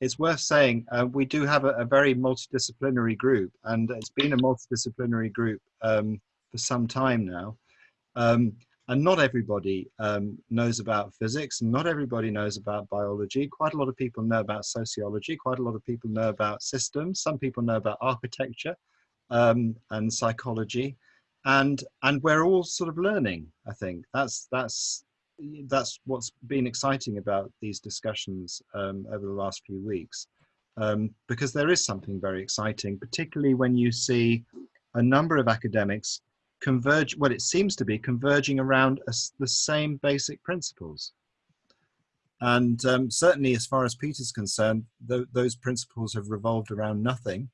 it's worth saying uh, we do have a, a, very multidisciplinary group, and it's been a multidisciplinary group um, for some time now. Um, and not everybody um, knows about physics, not everybody knows about biology. Quite a lot of people know about sociology, quite a lot of people know about systems, some people know about architecture um, and psychology. And, and we're all sort of learning, I think. That's, that's, that's what's been exciting about these discussions um, over the last few weeks. Um, because there is something very exciting, particularly when you see a number of academics converge, well, it seems to be converging around a, the same basic principles. And um, certainly as far as Peter's concerned, th those principles have revolved around nothing.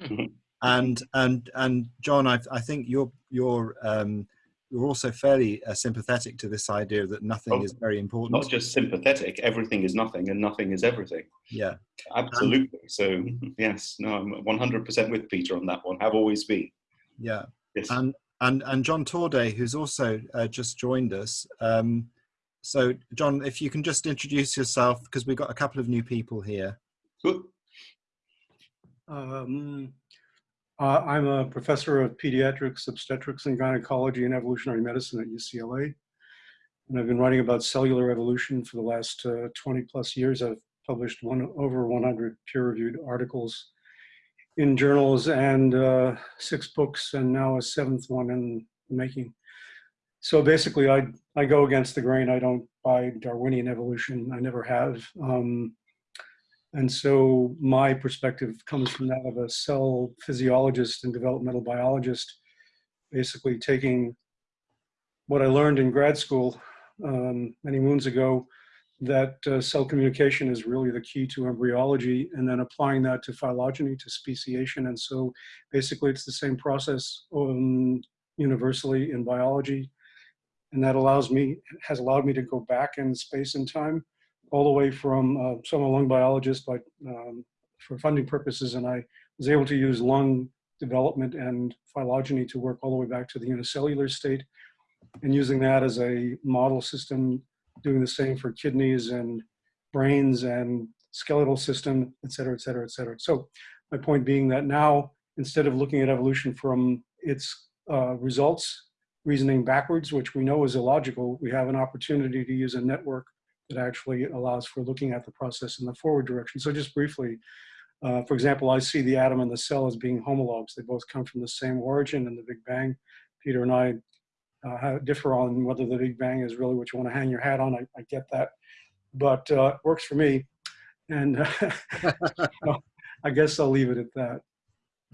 Mm-hmm. and, and, and John, I, I think you're, you're, um, you're also fairly uh, sympathetic to this idea that nothing oh, is very important. Not just sympathetic, everything is nothing and nothing is everything. Yeah. Absolutely. so yes, no, I'm 100% with Peter on that one, have always been. Yeah. Yes. And and and John Torday, who's also uh, just joined us. Um, so, John, if you can just introduce yourself, because we've got a couple of new people here. Good. Um, uh, I'm a professor of pediatrics, obstetrics, and gynecology and evolutionary medicine at UCLA. And I've been writing about cellular evolution for the last uh, 20 plus years. I've published one, over 100 peer-reviewed articles in journals and uh, six books and now a seventh one in the making. So basically I, I go against the grain. I don't buy Darwinian evolution. I never have. Um, and so my perspective comes from that of a cell physiologist and developmental biologist, basically taking what I learned in grad school um, many moons ago that uh, cell communication is really the key to embryology and then applying that to phylogeny, to speciation. And so basically it's the same process um, universally in biology. And that allows me, has allowed me to go back in space and time all the way from, uh, so I'm a lung biologist, but um, for funding purposes, and I was able to use lung development and phylogeny to work all the way back to the unicellular state and using that as a model system doing the same for kidneys and brains and skeletal system, et cetera, et cetera, et cetera. So my point being that now, instead of looking at evolution from its uh, results, reasoning backwards, which we know is illogical, we have an opportunity to use a network that actually allows for looking at the process in the forward direction. So just briefly, uh, for example, I see the atom and the cell as being homologs. They both come from the same origin in the Big Bang. Peter and I uh, differ on whether the Big Bang is really what you want to hang your hat on. I, I get that, but uh, works for me. And I guess I'll leave it at that.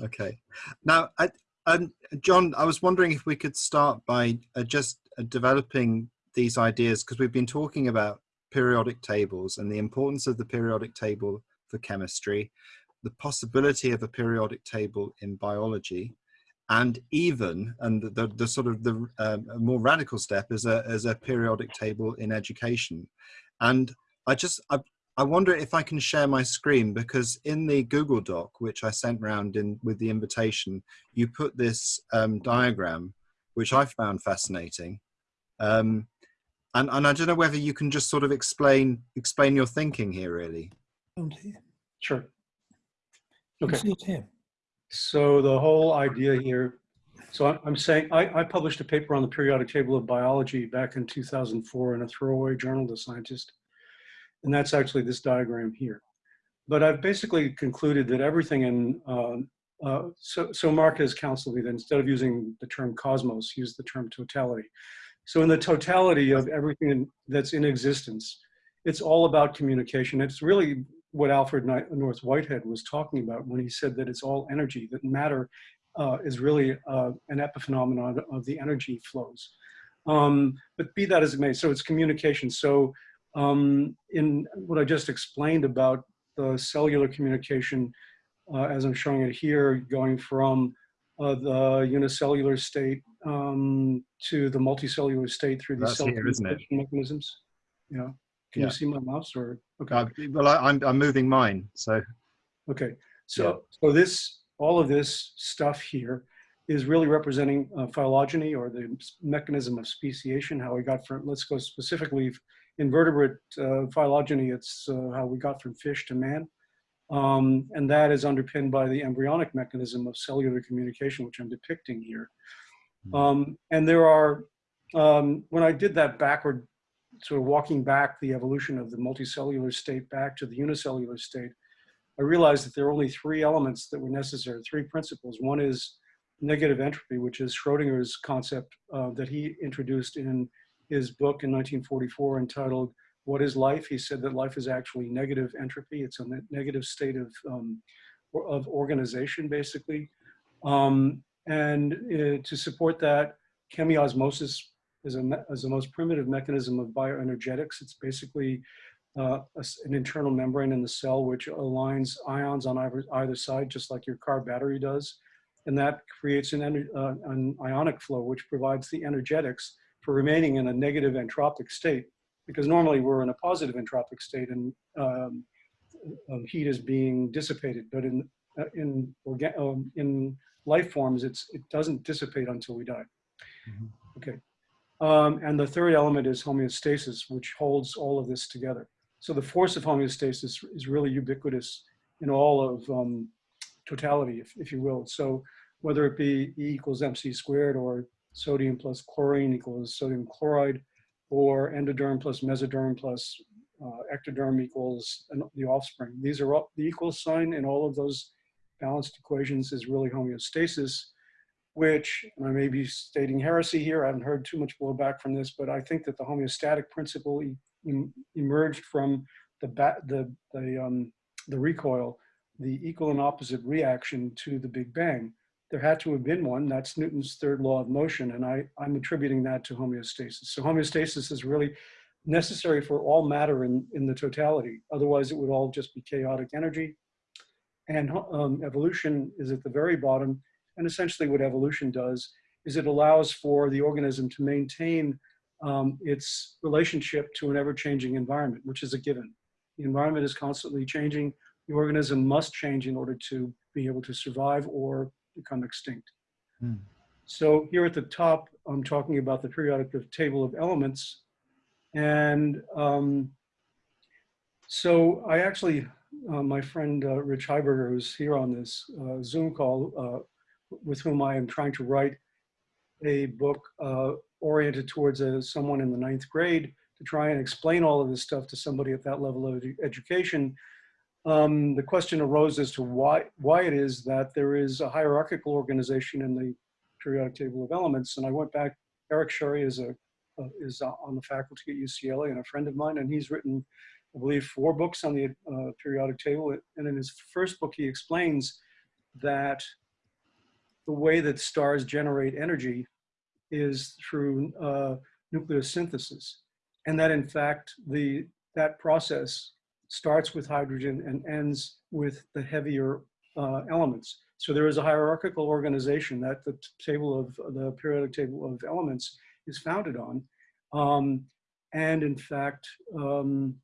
Okay. Now, I, um, John, I was wondering if we could start by uh, just uh, developing these ideas because we've been talking about periodic tables and the importance of the periodic table for chemistry, the possibility of a periodic table in biology, and even and the, the sort of the uh, more radical step is a, is a periodic table in education. And i just I, I wonder if i can share my screen because in the google doc which i sent round in with the invitation you put this um, diagram which i found fascinating. Um, and, and i don't know whether you can just sort of explain explain your thinking here really. Sure. Okay. see it here so the whole idea here, so I'm saying, I, I, published a paper on the periodic table of biology back in 2004 in a throwaway journal The Scientist, And that's actually this diagram here. But I've basically concluded that everything in, uh, uh, so, so Mark has counseled me that instead of using the term cosmos, use the term totality. So in the totality of everything that's in existence, it's all about communication. It's really what Alfred North Whitehead was talking about when he said that it's all energy, that matter uh, is really uh, an epiphenomenon of the energy flows. Um, but be that as it may, so it's communication. So um, in what I just explained about the cellular communication, uh, as I'm showing it here, going from uh, the unicellular state um, to the multicellular state through these cell communication mechanisms. Yeah. Can yeah. you see my mouse or? Okay. Uh, well, I, am I'm, I'm moving mine, so. Okay, so yeah. so this all of this stuff here is really representing uh, phylogeny or the mechanism of speciation. How we got from let's go specifically invertebrate uh, phylogeny, it's uh, how we got from fish to man. Um, and that is underpinned by the embryonic mechanism of cellular communication, which I'm depicting here. Um, and there are, um, when I did that backward, sort of walking back the evolution of the multicellular state back to the unicellular state, I realized that there are only three elements that were necessary, three principles. One is negative entropy, which is Schrodinger's concept uh, that he introduced in his book in 1944 entitled What is Life? He said that life is actually negative entropy. It's a negative state of, um, of organization, basically. Um, and uh, to support that, chemiosmosis is, a, is the most primitive mechanism of bioenergetics. It's basically uh, a, an internal membrane in the cell which aligns ions on either, either side, just like your car battery does. And that creates an, uh, an ionic flow, which provides the energetics for remaining in a negative entropic state. Because normally we're in a positive entropic state and um, um, heat is being dissipated. But in, uh, in, um, in life forms, it's, it doesn't dissipate until we die. Mm -hmm. Okay. Um, and the third element is homeostasis, which holds all of this together. So the force of homeostasis is really ubiquitous in all of um, totality, if, if you will. So whether it be E equals mc squared or sodium plus chlorine equals sodium chloride, or endoderm plus mesoderm plus uh, ectoderm equals the offspring. These are all, the equal sign in all of those balanced equations is really homeostasis, which I may be stating heresy here. I haven't heard too much blowback from this, but I think that the homeostatic principle e emerged from the, the, the, um, the recoil, the equal and opposite reaction to the Big Bang. There had to have been one. That's Newton's third law of motion, and I, I'm attributing that to homeostasis. So homeostasis is really necessary for all matter in, in the totality. Otherwise, it would all just be chaotic energy and um, evolution is at the very bottom. And essentially what evolution does is it allows for the organism to maintain um, its relationship to an ever-changing environment, which is a given. The environment is constantly changing. The organism must change in order to be able to survive or become extinct. Hmm. So here at the top, I'm talking about the periodic table of elements. And um, so I actually uh, my friend uh, Rich Heiberger, who's here on this uh, Zoom call, uh, with whom I am trying to write a book uh, oriented towards a, someone in the ninth grade to try and explain all of this stuff to somebody at that level of education. Um, the question arose as to why, why it is that there is a hierarchical organization in the periodic table of elements. And I went back, Eric Scerri is, a, is on the faculty at UCLA and a friend of mine, and he's written I believe, four books on the uh, periodic table. And in his first book, he explains that the way that stars generate energy is through uh, nucleosynthesis. And that in fact, the, that process starts with hydrogen and ends with the heavier uh, elements. So there is a hierarchical organization that the table of the periodic table of elements is founded on. Um, and in fact, um,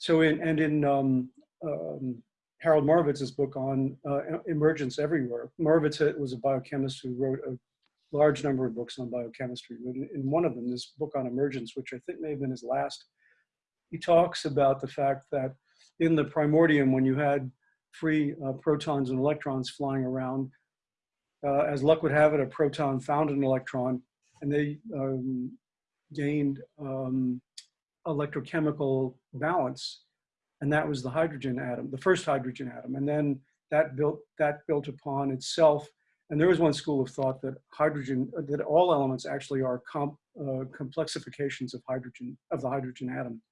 so in, and in um, um, Harold Morowitz's book on uh, emergence everywhere, Morowitz was a biochemist who wrote a large number of books on biochemistry. In one of them, this book on emergence, which I think may have been his last, he talks about the fact that in the primordium, when you had free uh, protons and electrons flying around, uh, as luck would have it, a proton found an electron and they um, gained um, electrochemical balance, and that was the hydrogen atom, the first hydrogen atom, and then that built that built upon itself. And there was one school of thought that hydrogen, that all elements actually are comp, uh, complexifications of hydrogen of the hydrogen atom.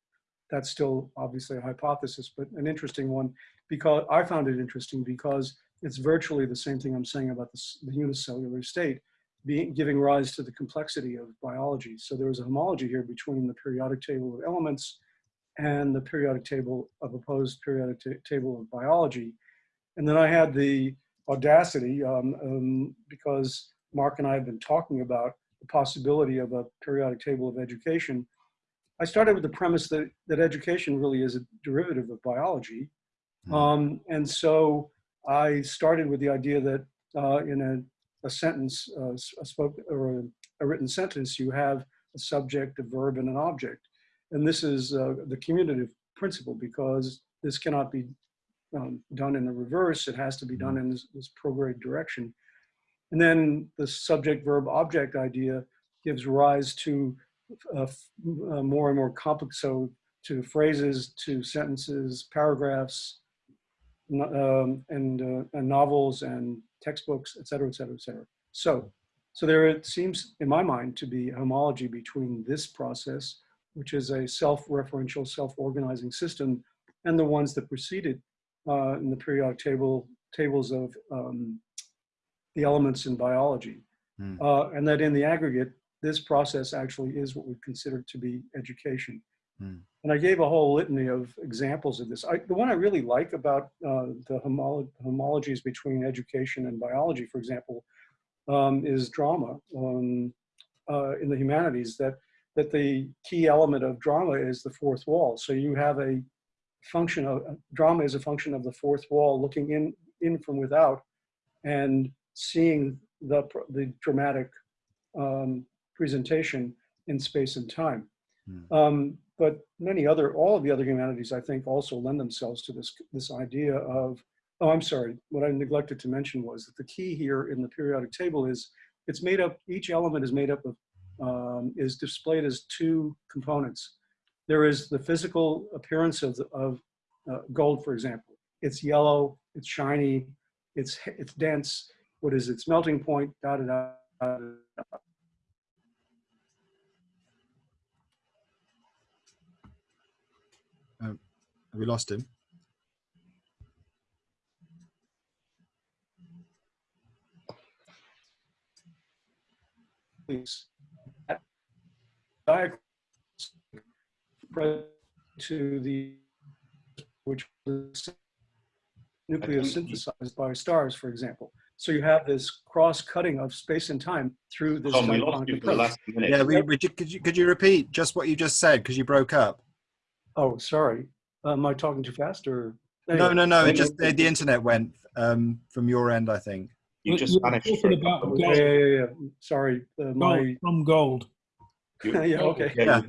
That's still obviously a hypothesis, but an interesting one because I found it interesting because it's virtually the same thing I'm saying about the, the unicellular state being, giving rise to the complexity of biology. So there was a homology here between the periodic table of elements and the periodic table of opposed periodic table of biology. And then I had the audacity, um, um, because Mark and I have been talking about the possibility of a periodic table of education. I started with the premise that, that education really is a derivative of biology. Hmm. Um, and so I started with the idea that uh, in a a sentence, uh, a spoke or a, a, written sentence, you have a subject, a verb, and an object. And this is uh, the commutative principle because this cannot be um, done in the reverse. It has to be done in this, this prograde direction. And then the subject verb object idea gives rise to uh, uh, more and more complex, so to phrases, to sentences, paragraphs, um, and, uh, and novels and textbooks, et cetera, et cetera, et cetera. So, so there it seems, in my mind, to be homology between this process, which is a self-referential, self-organizing system, and the ones that preceded uh, in the periodic table tables of um, the elements in biology. Hmm. Uh, and that in the aggregate, this process actually is what we consider to be education. Hmm. And I gave a whole litany of examples of this. I, the one I really like about uh, the homolo homologies between education and biology, for example, um, is drama um, uh, in the humanities, that, that the key element of drama is the fourth wall. So you have a function of, drama is a function of the fourth wall looking in, in from without and seeing the, the dramatic um, presentation in space and time. Hmm. But many other, all of the other humanities, I think, also lend themselves to this, this idea of, oh, I'm sorry, what I neglected to mention was that the key here in the periodic table is it's made up, each element is made up of, um, is displayed as two components. There is the physical appearance of, the, of uh, gold, for example. It's yellow, it's shiny, it's, it's dense, what is its melting point, da da da. da, da. Have we lost him? Please. Diagram to the which was nucleosynthesized by stars, for example. So you have this cross-cutting of space and time through this Tom, we lost you for the last minute. Yeah, we, we, could, you, could you repeat just what you just said because you broke up? Oh, sorry. Am I talking too fast or? No, no, no. It just the, the internet went um, from your end, I think. You just You're vanished. talking about Yeah, gold. yeah, yeah, yeah. Sorry, uh, Gold, my, from gold. Yeah, okay. Yeah,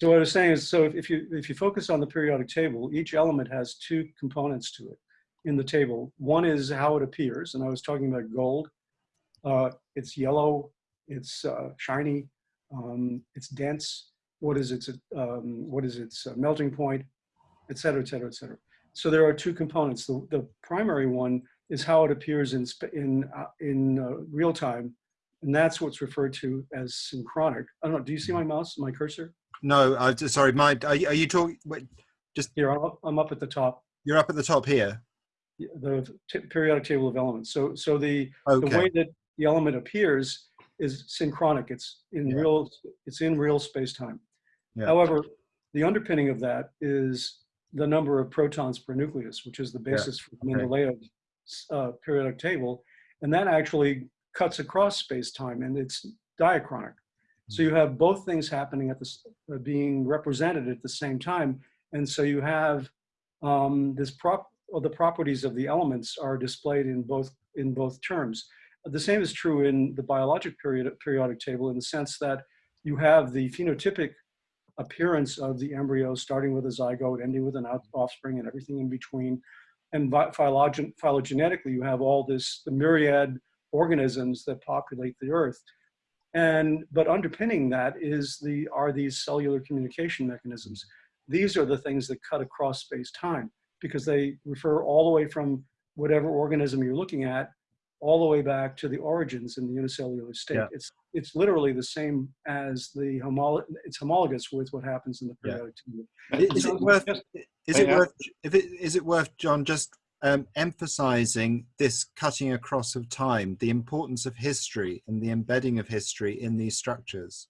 So what I was saying is, so if you, if you focus on the periodic table, each element has two components to it in the table. One is how it appears, and I was talking about gold. Uh, it's yellow, it's uh, shiny, um, it's dense. What is its, um, what is its uh, melting point, et cetera, et cetera, et cetera. So there are two components. The, the primary one is how it appears in, in, uh, in uh, real time, and that's what's referred to as synchronic. I don't know, do you see my mouse, my cursor? No, I sorry. My are you, are you talking? Wait, just. Here, I'm up, I'm up at the top, you're up at the top here. the t- periodic table of elements. So, so the, the way that the element appears is synchronic. It's in Yeah. real, it's in real space-time. Yeah. However, the underpinning of that is the number of protons per nucleus, which is the basis for the. Mendeleev uh, periodic table. And that actually cuts across space-time and it's diachronic. So Hmm. you have both things happening at this, uh, being represented at the same time. And so you have um, this prop, or the properties of the elements are displayed in both, in both terms. The same is true in the biologic period, periodic table in the sense that you have the phenotypic appearance of the embryo starting with a zygote, ending with an offspring and everything in between. And phylogen, phylogenetically, you have all this, the myriad organisms that populate the earth. And, but underpinning that is the, are these cellular communication mechanisms. These are the things that cut across space-time because they refer all the way from whatever organism you're looking at, all the way back to the origins in the unicellular state. Yeah. It's, it's literally the same as the homolo, it's homologous with what happens in the Yeah. periodic table. I- Is it worth? Is it worth? If it is it worth, John, just um, emphasizing this cutting across of time, the importance of history and the embedding of history in these structures.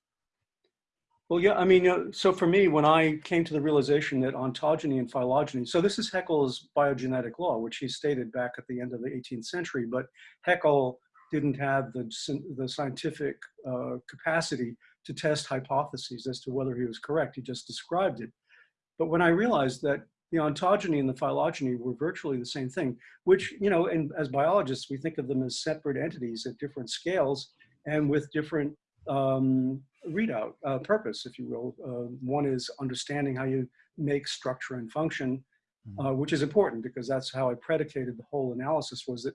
Well, yeah, I mean, so for me, when I came to the realization that ontogeny and phylogeny, so this is Haeckel's biogenetic law, which he stated back at the end of the 18th century, but Haeckel didn't have the, the scientific uh, capacity to test hypotheses as to whether he was correct. He just described it. But when I realized that the ontogeny and the phylogeny were virtually the same thing, which, you know, and as biologists, we think of them as separate entities at different scales and with different um, readout, uh, purpose, if you will. Uh, one is understanding how you make structure and function, uh, which is important because that's how I predicated the whole analysis was that,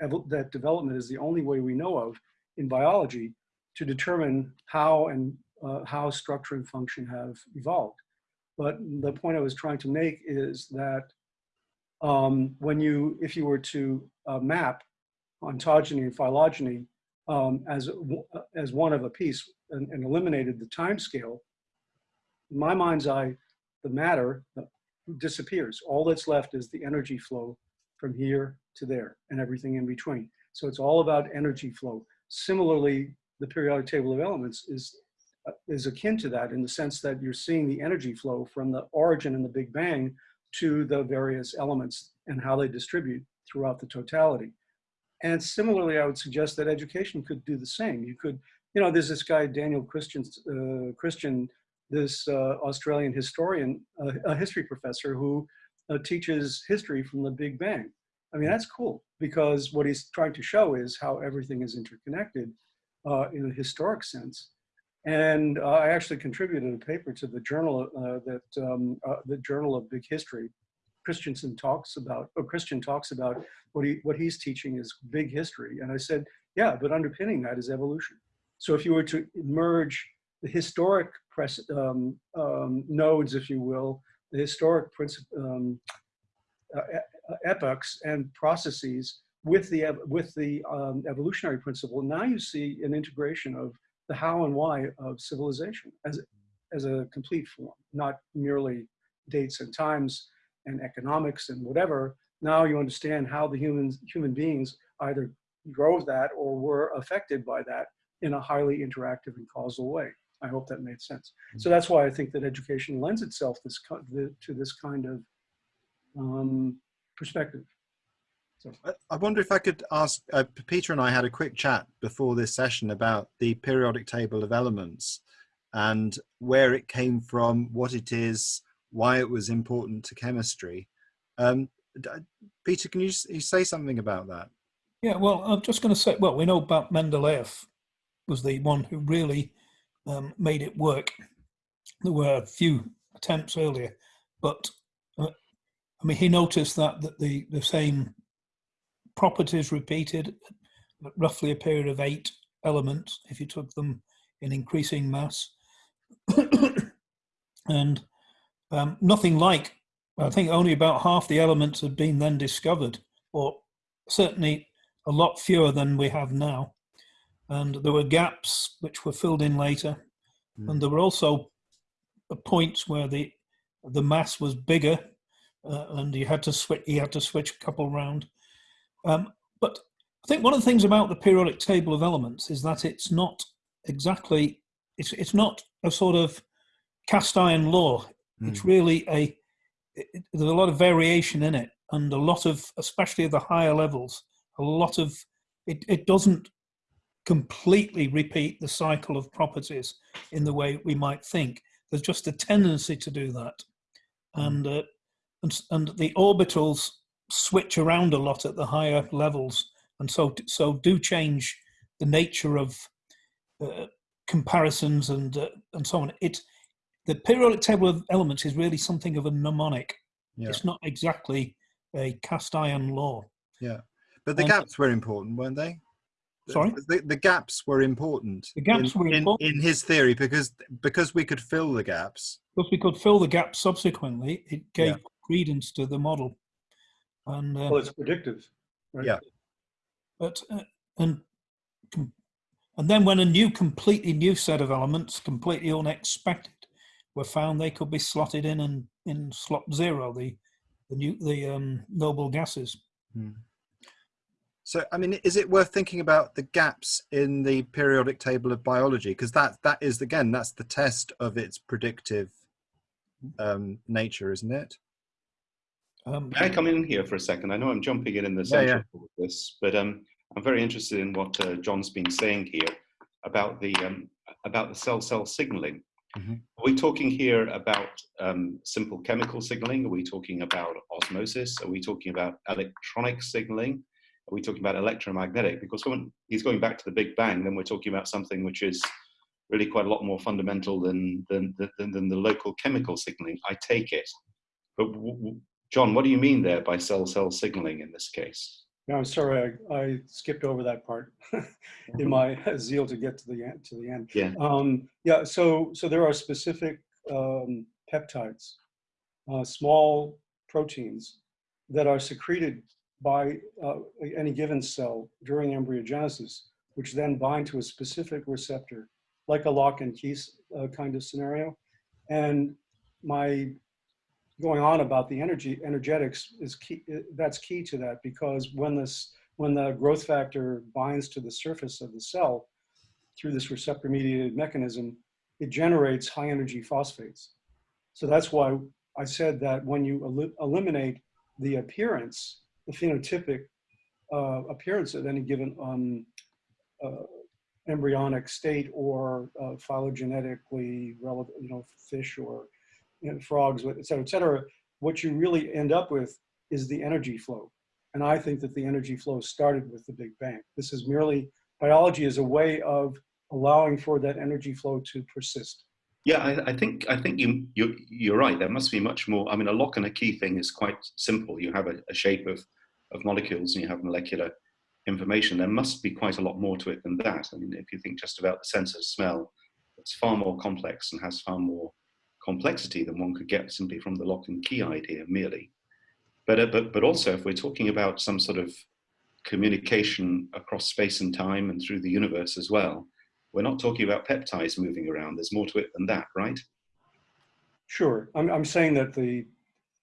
that, that development is the only way we know of in biology to determine how and uh, how structure and function have evolved. But the point I was trying to make is that um, when you, if you were to uh, map ontogeny and phylogeny um, as, as one of a piece and, and eliminated the time scale, in my mind's eye, the matter disappears. All that's left is the energy flow from here to there and everything in between. So it's all about energy flow. Similarly, the periodic table of elements is, uh, is akin to that in the sense that you're seeing the energy flow from the origin in the Big Bang to the various elements and how they distribute throughout the totality. And similarly, I would suggest that education could do the same. You could, you know, there's this guy, Daniel Christian, uh, Christian this uh, Australian historian, uh, a history professor who uh, teaches history from the Big Bang. I mean, that's cool because what he's trying to show is how everything is interconnected uh, in a historic sense. And uh, I actually contributed a paper to the journal that um, the Journal of Big History. Christensen talks about, or Christian talks about what he what he's teaching is big history. And I said, yeah, but underpinning that is evolution. So if you were to merge the historic press, um, um, nodes, if you will, the historic um, uh, epochs and processes with the with the um, evolutionary principle. Now you see an integration of the how and why of civilization as as a complete form, not merely dates and times and economics and whatever. Now you understand how the humans human beings either drove that or were affected by that in a highly interactive and causal way. I hope that made sense. Mm-hmm. So that's why I think that education lends itself this, to this kind of um, perspective. So. I wonder if I could ask, uh, Peter and I had a quick chat before this session about the periodic table of elements and where it came from, what it is, why it was important to chemistry. Um, Peter, can you, you say something about that? Yeah, well, I'm just going to say, well, we know about Mendeleev was the one who really um, made it work. There were a few attempts earlier, but uh, I mean, he noticed that, that the, the same properties repeated roughly a period of eight elements if you took them in increasing mass. and um, nothing like, I think only about half the elements had been then discovered, or certainly a lot fewer than we have now and there were gaps which were filled in later, mm. and there were also points where the the mass was bigger, uh, and you had to switch. You had to switch a couple round. Um, but I think one of the things about the periodic table of elements is that it's not exactly it's it's not a sort of cast iron law. Mm. It's really a it, there's a lot of variation in it, and a lot of especially at the higher levels, a lot of it, it doesn't completely repeat the cycle of properties in the way we might think. There's just a tendency to do that. Mm. And, uh, and, and the orbitals switch around a lot at the higher levels and so, so do change the nature of uh, comparisons and, uh, and so on. It, the periodic table of elements is really something of a mnemonic. Yeah. It's not exactly a cast iron law. Yeah. But the and, gaps were important, weren't they? Sorry, the, the gaps were important. The gaps in, were important in, in, his theory because because we could fill the gaps. Because we could fill the gaps subsequently, it gave yeah. credence to the model. And uh, well, it's predictive, right? Yeah. But uh, and and then when a new, completely new set of elements, completely unexpected, were found, they could be slotted in and in slot zero, the the new the um, noble gases. Hmm. So, I mean, is it worth thinking about the gaps in the periodic table of biology? Because that that is again, that's the test of its predictive um, nature, isn't it? Um, May I come in here for a second? I know I'm jumping in in the center yeah, yeah. of this, but um, I'm very interested in what uh, John's been saying here about the um, about the cell-cell signaling. Mm -hmm. Are we talking here about um, simple chemical signaling? Are we talking about osmosis? Are we talking about electronic signaling? Are we talking about electromagnetic? Because when he's going back to the Big Bang, then we're talking about something which is really quite a lot more fundamental than, than, than, than the local chemical signaling. I take it. But John, what do you mean there by cell-cell signaling in this case? No, I'm sorry, I, I skipped over that part in my zeal to get to the end. To the end. Yeah. Um, yeah. So, so there are specific um, peptides, uh, small proteins that are secreted by uh, any given cell during embryogenesis, which then bind to a specific receptor, like a lock and key uh, kind of scenario. And my going on about the energy energetics is key that's key to that because when this when the growth factor binds to the surface of the cell through this receptor mediated mechanism it generates high energy phosphates. So that's why i said that when you el eliminate the appearance the phenotypic uh, appearance of any given um, uh, embryonic state or uh, phylogenetically relevant you know fish or know, frogs, et cetera, et cetera, what you really end up with is the energy flow. And I think that the energy flow started with the Big Bang. This is merely, biology is a way of allowing for that energy flow to persist. Yeah, I, I, think I think you you you're right. There must be much more. I mean, a lock and a key thing is quite simple. You have a, a shape of of molecules and you have molecular information. There must be quite a lot more to it than that. I mean, if you think just about the sense of smell, it's far more complex and has far more complexity than one could get simply from the lock and key idea merely. But, uh, but, but also if we're talking about some sort of communication across space and time and through the universe as well, we're not talking about peptides moving around. There's more to it than that, right? Sure. I'm, I'm saying that the,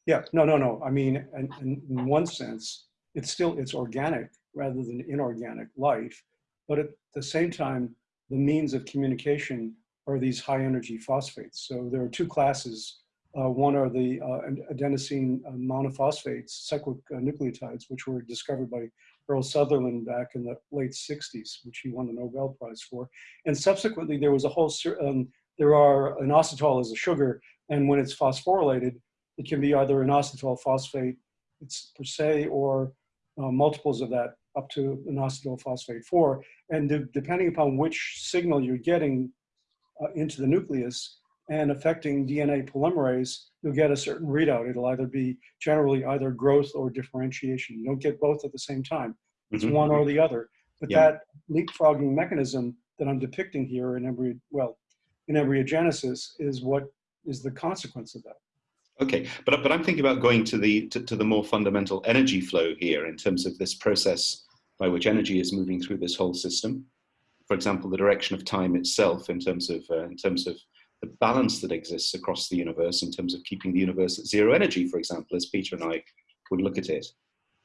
yeah, no, no, no. I mean, in, in one sense, it's still, it's organic rather than inorganic life. But at the same time, the means of communication are these high energy phosphates. So there are two classes. Uh, one are the uh, adenosine uh, monophosphates, cyclic nucleotides, which were discovered by Earl Sutherland back in the late 60s, which he won the Nobel Prize for. And subsequently, there was a whole, um, there are, inositol is a sugar, and when it's phosphorylated, it can be either inositol phosphate it's per se or uh, multiples of that up to inositol phosphate 4. And de depending upon which signal you're getting into the nucleus and affecting DNA polymerase, you'll get a certain readout. It'll either be generally either growth or differentiation. You don't get both at the same time. It's mm -hmm. one or the other. But yeah. that leapfrogging mechanism that I'm depicting here in embryo, well, in embryogenesis is what is the consequence of that. Okay, but, but I'm thinking about going to the, to, to the more fundamental energy flow here in terms of this process by which energy is moving through this whole system for example, the direction of time itself in terms of, uh, in terms of the balance that exists across the universe in terms of keeping the universe at zero energy, for example, as Peter and I would look at it.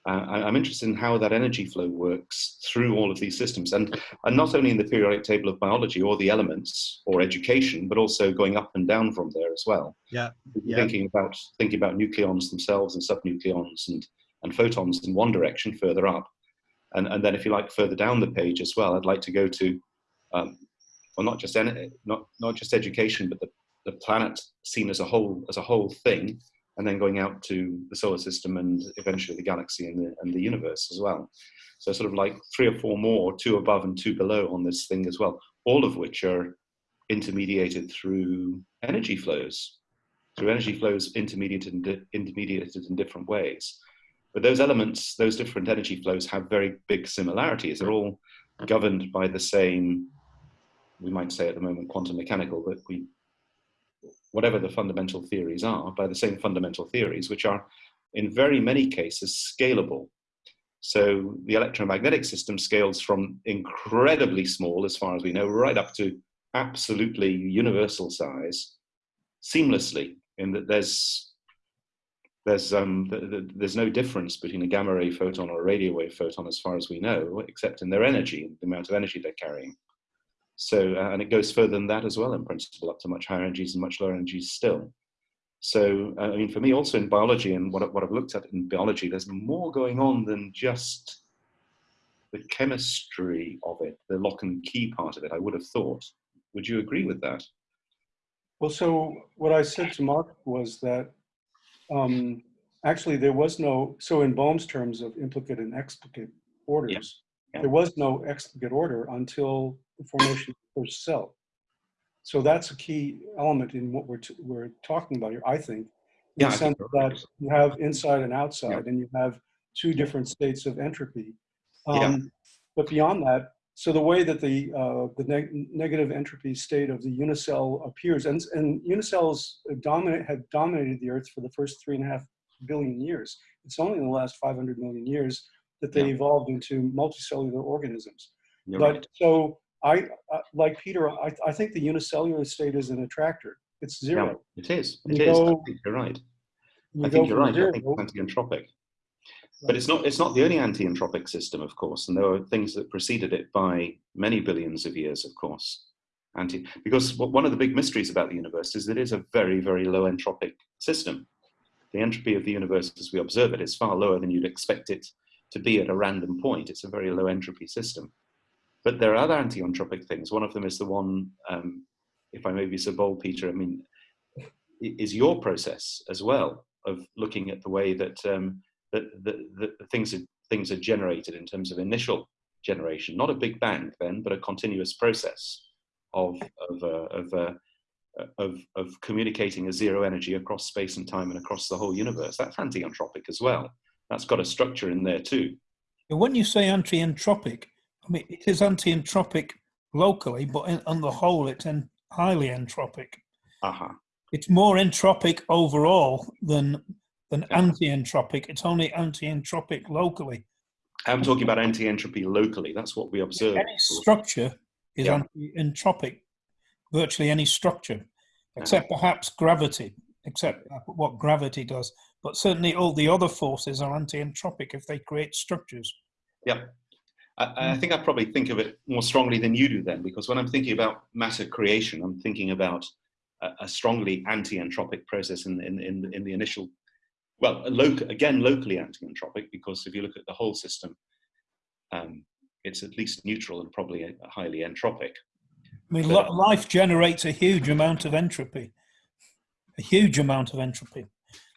Uh, I'm interested in how that energy flow works through all of these systems, and, and not only in the periodic table of biology or the elements or education, but also going up and down from there as well. Yeah, yeah. thinking about thinking about nucleons themselves and subnucleons and and photons in one direction further up, and, and then if you like further down the page as well, I'd like to go to, um, well, not just, not, not just education, but the, the planet seen as a whole, as a whole thing, and then going out to the solar system and eventually the galaxy and the, and the universe as well. So sort of like three or four more, two above and two below on this thing as well, all of which are intermediated through energy flows, through energy flows intermediated in, intermediated in different ways. But those elements, those different energy flows have very big similarities. They're all governed by the same, we might say at the moment quantum mechanical, but we, whatever the fundamental theories are, by the same fundamental theories, which are in very many cases scalable. So the electromagnetic system scales from incredibly small, as far as we know, right up to absolutely universal size seamlessly in that there's there's um, th th there's no difference between a gamma ray photon or a radio wave photon as far as we know, except in their energy, the amount of energy they're carrying. So, uh, and it goes further than that as well in principle, up to much higher energies and much lower energies still. So, uh, I mean, for me also in biology and what, what I've looked at in biology, there's more going on than just the chemistry of it, the lock and key part of it, I would have thought. Would you agree with that? Well, so what I said to Mark was that um, actually there was no, so in Bohm's terms of implicate and explicate orders. Yeah. There was no explicate order until the formation of the first cell. So that's a key element in what we're, we're talking about here, I think. In Yeah, the I sense that you have inside and outside, and you have two different states of entropy. Yeah. Um, But beyond that, so the way that the, uh, the neg- negative entropy state of the unicell appears, and, and unicells dominate, have dominated the Earth for the first three and a half billion years. It's only in the last 500 million years that they Yeah. evolved into multicellular organisms. You're but right. so I, uh, like Peter, I, I think the unicellular state is an attractor. It's Yeah, zero. it is. It is. I think you're right. You I go think you're right. I zero- think it's anti-entropic. But it's not, it's not the only anti-entropic system, of course, and there were things that preceded it by many billions of years, of course. Anti, because one of the big mysteries about the universe is that it is a very, very low entropic system. The entropy of the universe as we observe it is far lower than you'd expect it to be at a random point. It's a very low entropy system. But there are other anti-entropic things. One of them is the one, um, if I may be so bold, Peter, I mean, is your process as well of looking at the way that um, that, that, that the things are, things are generated in terms of initial generation, not a big bang then, but a continuous process of of uh, of, uh, of of communicating a zero energy across space and time and across the whole universe. That's anti-entropic as well. That's got a structure in there too. When you say anti-entropic, I mean, it is anti-entropic locally, but in, on the whole, it's en- highly entropic. Aha. It's more entropic overall than than Yeah. anti-entropic. It's only anti-entropic locally. I'm talking about anti-entropy locally. That's what we observe. Any structure is Yeah. anti-entropic. Virtually any structure, except perhaps gravity, except what gravity does. But certainly all the other forces are anti-entropic if they create structures. Yeah. I, I hmm. think I probably think of it more strongly than you do then, because when I'm thinking about matter creation, I'm thinking about a, a strongly anti-entropic process in, in, in, in the initial, well, again, locally anti-entropic, because if you look at the whole system, um, it's at least neutral and probably a highly entropic. I mean, But- life generates a huge amount of entropy, a huge amount of entropy.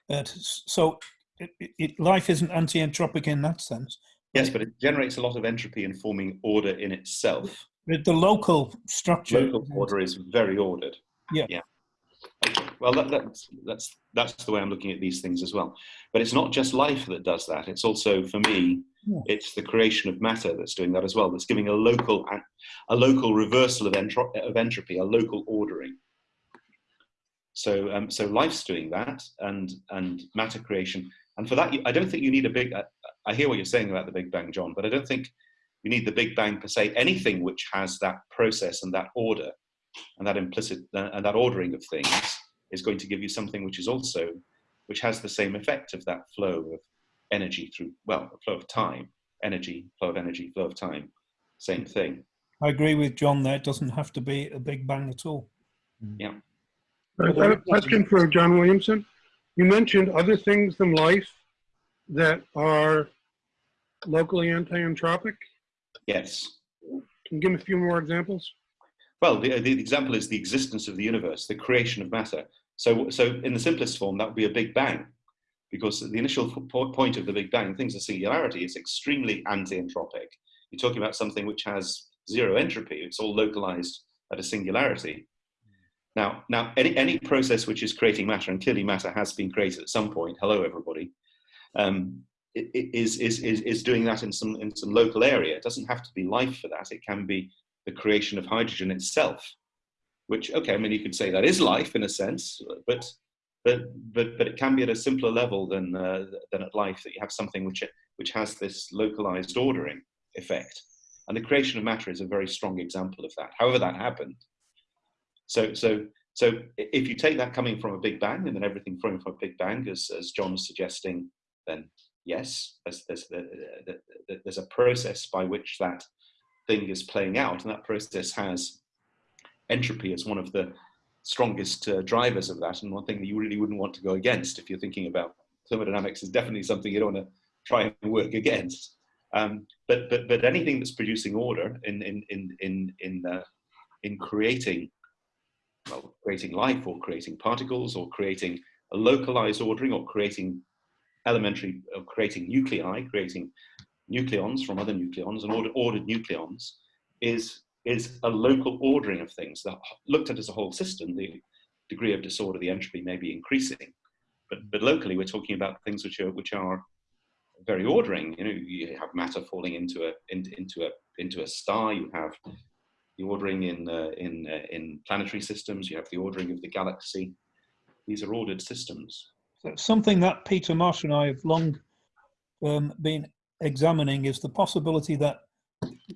Uh, so it, it, it, life isn't anti-entropic in that sense. Yes, but it generates a lot of entropy in forming order in itself. The, the local structure. Local order is very ordered. Yeah. Yeah. Okay. Well, that, that's that's that's the way I'm looking at these things as well. But it's not just life that does that. It's also, for me, Yeah. it's the creation of matter that's doing that as well. That's giving a local a local reversal of, entro- of entropy, a local ordering. So, um, so life's doing that, and and matter creation. And for that, I don't think you need a big. I, I hear what you're saying about the Big Bang, John, but I don't think you need the Big Bang per se. Anything which has that process and that order and that implicit uh, and that ordering of things is going to give you something which is also which has the same effect of that flow of energy through well, flow of time, energy, flow of energy, flow of time, same thing. I agree with John there. It doesn't have to be a big bang at all. Mm. Uh, I have a question for John Williamson. You mentioned other things than life that are locally anti-entropic. Yes. Can you give me a few more examples? Well, the, the example is the existence of the universe, the creation of matter. So, so in the simplest form, that would be a Big Bang, because the initial point of the Big Bang, things of singularity, is extremely anti-entropic. You're talking about something which has zero entropy. It's all localized at a singularity. Now, now any, any process which is creating matter, and clearly matter has been created at some point, hello everybody, um, is, is, is, is doing that in some, in some local area. It doesn't have to be life for that. It can be the creation of hydrogen itself, which, okay, I mean, you could say that is life in a sense, but, but, but, but it can be at a simpler level than, uh, than at life that you have something which, which has this localized ordering effect. And the creation of matter is a very strong example of that, however that happened. So, so, so if you take that coming from a Big Bang and then everything from a Big Bang, as, as John's suggesting, then yes, there's, there's, there's a process by which that thing is playing out, and that process has entropy is one of the strongest uh, drivers of that, and one thing that you really wouldn't want to go against if you're thinking about thermodynamics is definitely something you don't want to try and work against. Um, but but but anything that's producing order in in in in in uh, in creating well creating life or creating particles or creating a localized ordering or creating elementary or creating nuclei, creating nucleons from other nucleons and ordered, ordered nucleons is, is a local ordering of things. That looked at as a whole system, the degree of disorder, the entropy may be increasing. But, but locally, we're talking about things which are, which are very ordering. You know, you have matter falling into a, in, into a, into a star, you have the ordering in, uh, in, uh, in planetary systems, you have the ordering of the galaxy. These are ordered systems. So something that Peter Marsh and I have long um, been examining is the possibility that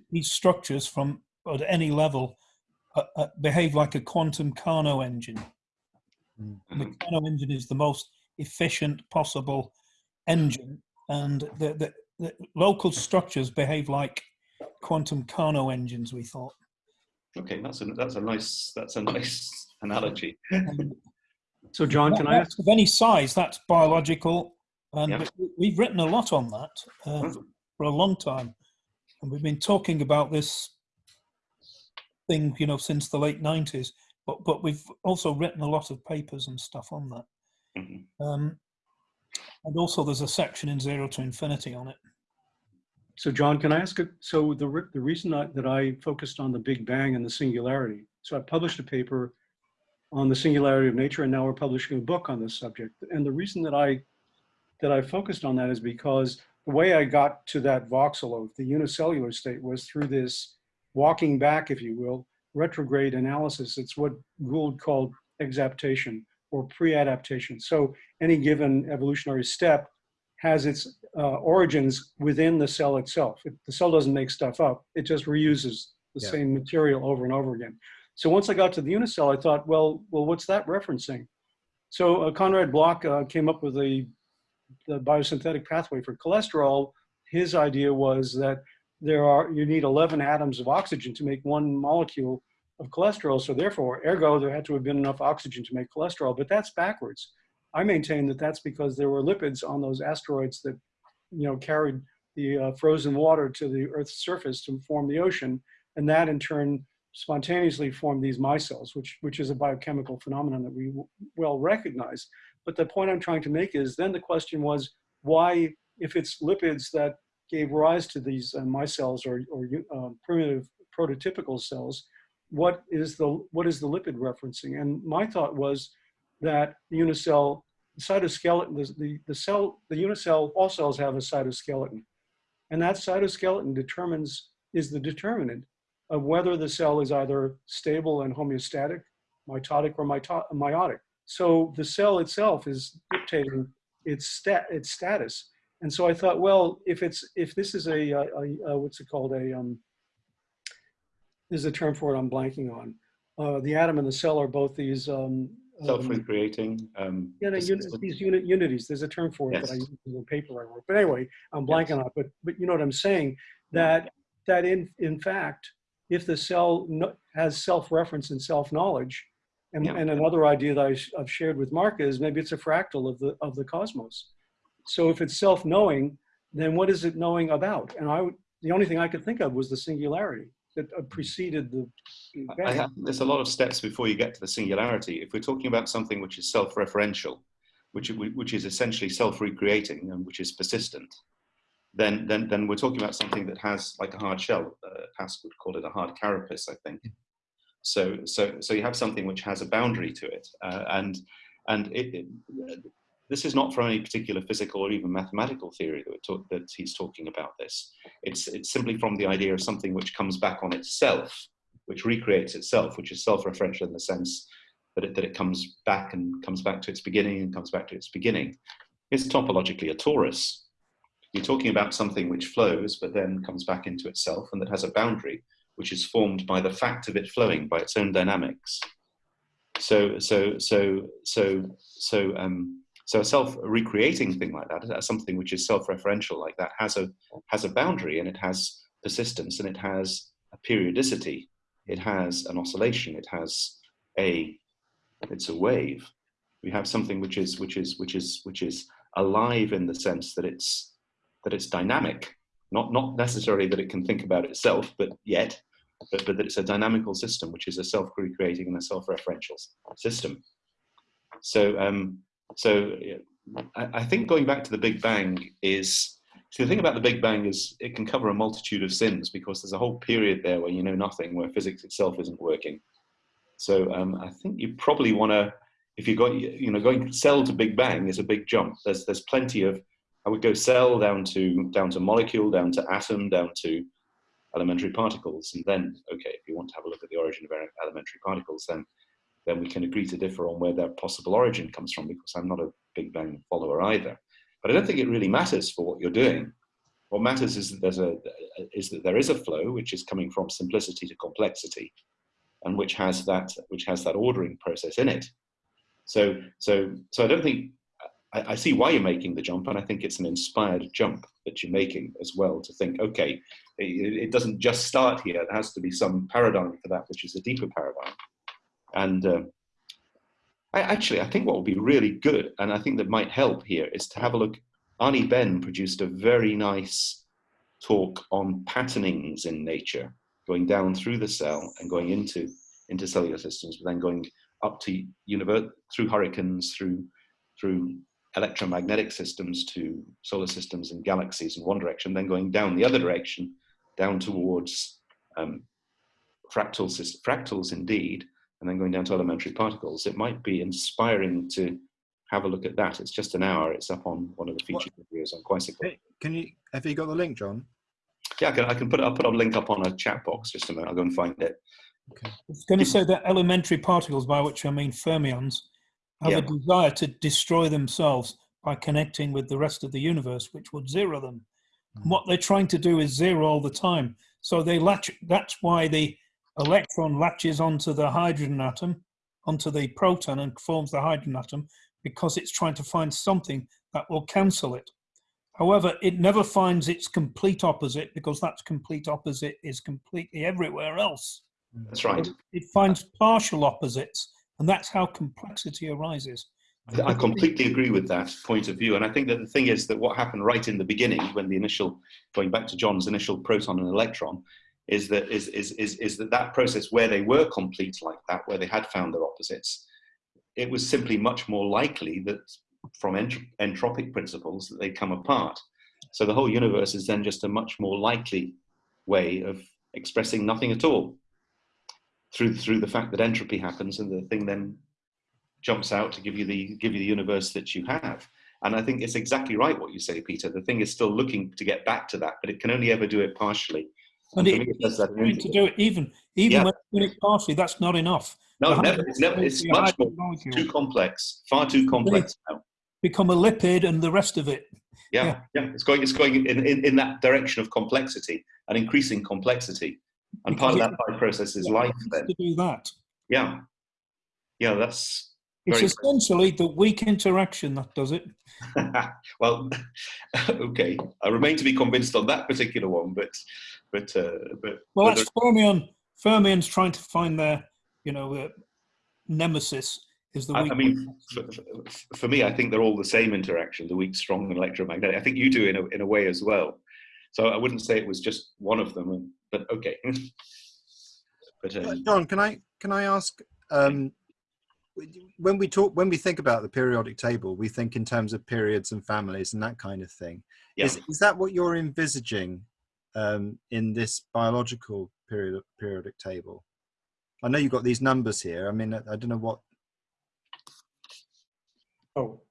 these structures from at any level uh, uh, behave like a quantum Carnot engine. Mm. The Carnot engine is the most efficient possible engine, and the, the, the local structures behave like quantum Carnot engines. We thought. Okay, that's a that's a nice that's a nice analogy. so, John, can I ask of any size? That's biological, and yeah. we've written a lot on that uh, hmm. for a long time, and we've been talking about this thing, you know, since the late '90s. But but we've also written a lot of papers and stuff on that. Mm -hmm. um, and also, there's a section in Zero to Infinity on it. So John, can I ask, a, so the, the reason I, that I focused on the Big Bang and the singularity, so I published a paper on the singularity of nature and now we're publishing a book on this subject. And the reason that I, that I focused on that is because the way I got to that voxel of the unicellular state was through this walking back, if you will, retrograde analysis. It's what Gould called exaptation or pre-adaptation. So any given evolutionary step has its uh, origins within the cell itself. It, the cell doesn't make stuff up. It just reuses the yeah. same material over and over again. So once I got to the unicell, I thought, well, well, what's that referencing? So uh, Konrad Bloch uh, came up with a, the biosynthetic pathway for cholesterol. His idea was that there are, you need 11 atoms of oxygen to make one molecule of cholesterol. So therefore, ergo, there had to have been enough oxygen to make cholesterol, but that's backwards. I maintain that that's because there were lipids on those asteroids that, you know, carried the uh, frozen water to the Earth's surface to form the ocean, and that in turn spontaneously formed these micelles, which which is a biochemical phenomenon that we well recognize. But the point I'm trying to make is then the question was why, if it's lipids that gave rise to these uh, micelles or, or uh, primitive prototypical cells, what is the what is the lipid referencing? And my thought was that the unicell the cytoskeleton, the, the, the cell, the unicell, all cells have a cytoskeleton. And that cytoskeleton determines, is the determinant of whether the cell is either stable and homeostatic, mitotic, or mito. So the cell itself is dictating its, stat, its status. And so I thought, well, if it's if this is a, a, a what's it called a um, there's a term for it I'm blanking on. Uh, the atom and the cell are both these um, self-recreating. Um, yeah, no, unit, these unit unities. There's a term for it yes. that I use in the paper I wrote. But anyway, I'm blanking yes. on it. But but you know what I'm saying? That that in in fact, if the cell no, has self-reference and self-knowledge, and, yeah. and another idea that I, have shared with Mark is maybe it's a fractal of the of the cosmos. So if it's self-knowing, then what is it knowing about? And I the only thing I could think of was the singularity that preceded the have, there's a lot of steps before you get to the singularity. If we're talking about something which is self-referential, which, which is essentially self-recreating and which is persistent, then, then, then we're talking about something that has like a hard shell. Uh, Pascal would call it a hard carapace, I think. So, so, so you have something which has a boundary to it. Uh, and and it, it, this is not from any particular physical or even mathematical theory that, that he's talking about this. It's, it's simply from the idea of something which comes back on itself, which recreates itself, which is self-referential in the sense that it, that it comes back and comes back to its beginning and comes back to its beginning. It's topologically a torus. You're talking about something which flows, but then comes back into itself and that has a boundary, which is formed by the fact of it flowing, by its own dynamics. So, so, so, so, so, um, so a self-recreating thing like that, something which is self-referential like that, has a has a boundary and it has persistence and it has a periodicity, it has an oscillation, it has a it's a wave. We have something which is which is which is which is alive in the sense that it's that it's dynamic, not not necessarily that it can think about itself, but yet, but, but that it's a dynamical system, which is a self-recreating and a self-referential system. So um, so I, I think going back to the Big Bang is So the thing about the Big Bang is it can cover a multitude of sins because there's a whole period there where you know nothing, where physics itself isn't working. So um, I think you probably want to, if you're going, you know, going cell to Big Bang is a big jump. There's there's plenty of, I would go cell down to down to molecule, down to atom, down to elementary particles, and then okay, if you want to have a look at the origin of elementary particles, then then we can agree to differ on where their possible origin comes from because I'm not a Big Bang follower either. But I don't think it really matters for what you're doing. What matters is that there's a is that there is a flow which is coming from simplicity to complexity, and which has that which has that ordering process in it. So so so I don't think I, I see why you're making the jump, and I think it's an inspired jump that you're making as well to think, okay, it, it doesn't just start here. There has to be some paradigm for that, which is a deeper paradigm. And uh, I, actually, I think what would be really good, and I think that might help here, is to have a look. Arnie Ben produced a very nice talk on patternings in nature, going down through the cell and going into into cellular systems, but then going up to universe through hurricanes, through through electromagnetic systems to solar systems and galaxies in one direction, then going down the other direction, down towards um, fractals, fractals indeed, and then going down to elementary particles. It might be inspiring to have a look at that. It's just an hour. It's up on one of the featured what? videos on Quisicle. Can you, have you got the link, John? Yeah, I can, I can put, I'll put a link up on a chat box just a minute. I'll go and find it. Okay. I was going to say that elementary particles, by which I mean fermions, have yeah. a desire to destroy themselves by connecting with the rest of the universe, which would zero them. Mm. What they're trying to do is zero all the time. So they latch. That's why the electron latches onto the hydrogen atom, onto the proton, and forms the hydrogen atom because it's trying to find something that will cancel it. However, it never finds its complete opposite because that complete opposite is completely everywhere else. That's right. It finds partial opposites, and that's how complexity arises. I completely agree with that point of view. And I think that the thing is that what happened right in the beginning, when the initial, going back to John's initial proton and electron, is that, is, is, is, is that that process where they were complete like that, where they had found their opposites, it was simply much more likely that from ent entropic principles that they come apart. So the whole universe is then just a much more likely way of expressing nothing at all through through the fact that entropy happens and the thing then jumps out to give you the give you the universe that you have. And I think it's exactly right what you say, Peter. The thing is still looking to get back to that, but it can only ever do it partially. And, and it, it does that to do it even even yeah. when doing it partially, that's not enough. No, never, it's, never, it's much more too complex, far too complex now. Become a lipid and the rest of it. Yeah, yeah, yeah. it's going it's going in, in, in that direction of complexity and increasing complexity. And because part of that process is life. Then. To do that. Yeah, yeah, that's it's essentially the weak interaction that does it. well, okay. I remain to be convinced on that particular one, but but uh, but. Well, that's fermion. Fermion's trying to find their, you know, uh, nemesis. Is the I, I mean, for, for, me, I think they're all the same interaction: the weak, strong, and electromagnetic. I think you do in a in a way as well. So I wouldn't say it was just one of them, but okay. but um, John, can I can I ask? Um, when we talk when we think about the periodic table we think in terms of periods and families and that kind of thing yeah. is, is that what you're envisaging um, in this biological period periodic table i know you've got these numbers here i mean i, I don't know what oh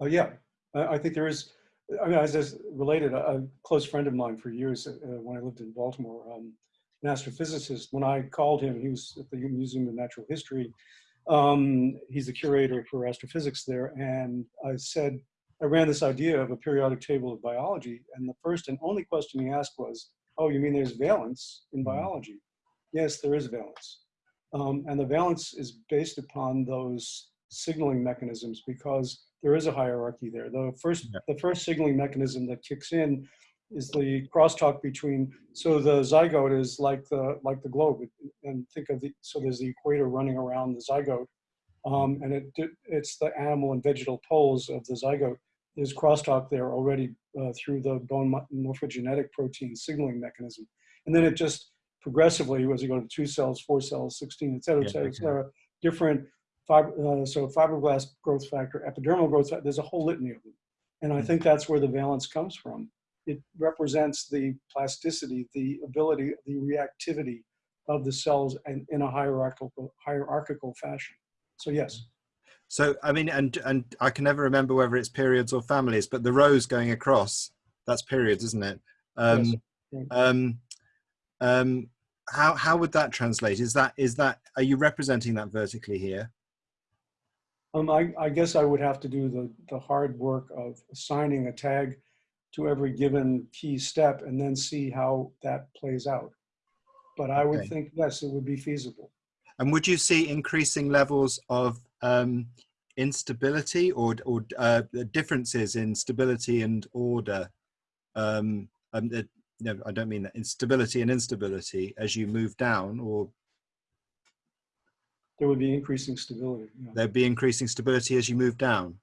oh yeah I, I, think there is i mean as is related a, a, close friend of mine for years uh, when i lived in baltimore um, an astrophysicist when i called him he was at the museum of natural history um, he's the curator for astrophysics there. And I said, I ran this idea of a periodic table of biology. And the first and only question he asked was, oh, you mean there's valence in mm-hmm. biology? Yes, there is valence. Um, and the valence is based upon those signaling mechanisms because there is a hierarchy there. The first, yeah. the first signaling mechanism that kicks in is the crosstalk between so the zygote is like the like the globe and think of the so there's the equator running around the zygote um, and it it's the animal and vegetal poles of the zygote there's crosstalk there already uh, through the bone morphogenetic protein signaling mechanism and then it just progressively as you go to two cells four cells 16 et cetera et cetera, et cetera different fiber, uh, so fibroblast growth factor epidermal growth factor there's a whole litany of them and i hmm. think that's where the valence comes from it represents the plasticity, the ability, the reactivity of the cells and in a hierarchical hierarchical fashion. So yes. So I mean, and and I can never remember whether it's periods or families, but the rows going across, that's periods, isn't it? Um, yes. um, um, how how would that translate? Is that is that are you representing that vertically here? Um, I, I guess I would have to do the the hard work of assigning a tag to every given key step and then see how that plays out. But I would Okay. think yes, it would be feasible. And would you see increasing levels of um, instability or or uh, differences in stability and order? Um, um, uh, no, I don't mean that instability and instability as you move down, or There would be increasing stability yeah, there'd be increasing stability as you move down.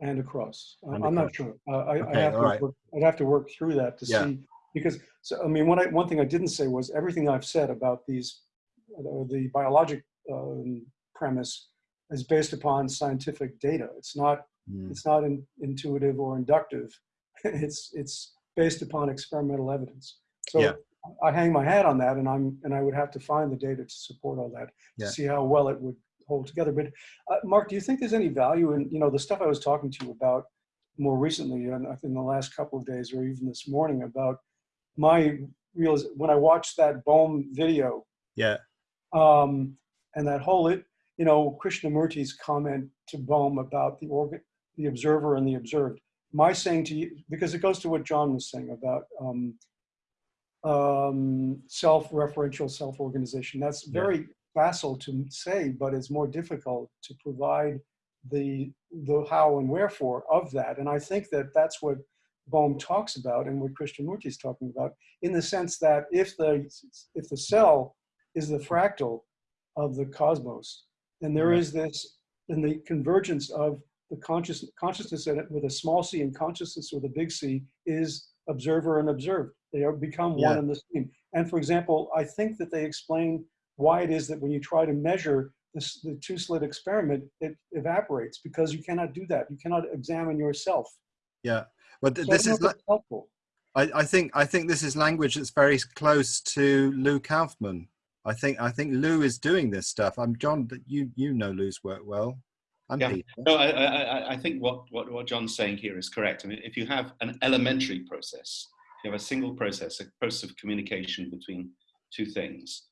and across. I- And I'm not sure. Uh, I, I Okay, have to right. work, I'd have to work through that to Yeah. see because so I mean, what I one thing I didn't say was everything I've said about these uh, the biologic um, premise is based upon scientific data. It's not Mm. it's not in, intuitive or inductive. It's it's based upon experimental evidence. So Yeah. I hang my hat on that, and I'm and I would have to find the data to support all that Yeah. to see how well it would hold together. But uh, Mark, do you think there's any value in you know the stuff I was talking to you about more recently, and I in the last couple of days, or even this morning, about my real when I watched that Bohm video Yeah, um, and that whole it, you know, Krishnamurti's comment to Bohm about the organ, the observer and the observed. My saying to you, because it goes to what John was saying about um, um, self-referential self-organization. That's Yeah. very facile to say, but it's more difficult to provide the the how and wherefore of that. And I think that that's what Bohm talks about and what Krishnamurti is talking about, in the sense that if the if the cell is the fractal of the cosmos, then there Right. is this, and the convergence of the conscious consciousness in it with a small c and consciousness with a big C is observer and observed. They are become one Yeah. and the same. And for example, I think that they explain why it is that when you try to measure this, the two slit experiment, it evaporates because you cannot do that. You cannot examine yourself. yeah. But th- So this is if li- it's helpful. I, I think I think this is language that's very close to Lou Kauffman. I think I think Lou is doing this stuff. I'm John. You you know Lou's work well. I'm Yeah. Peter. No, I, I, I- think what, what, what John's saying here is correct. I mean, if you have an elementary process, you have a single process, a process of communication between two things,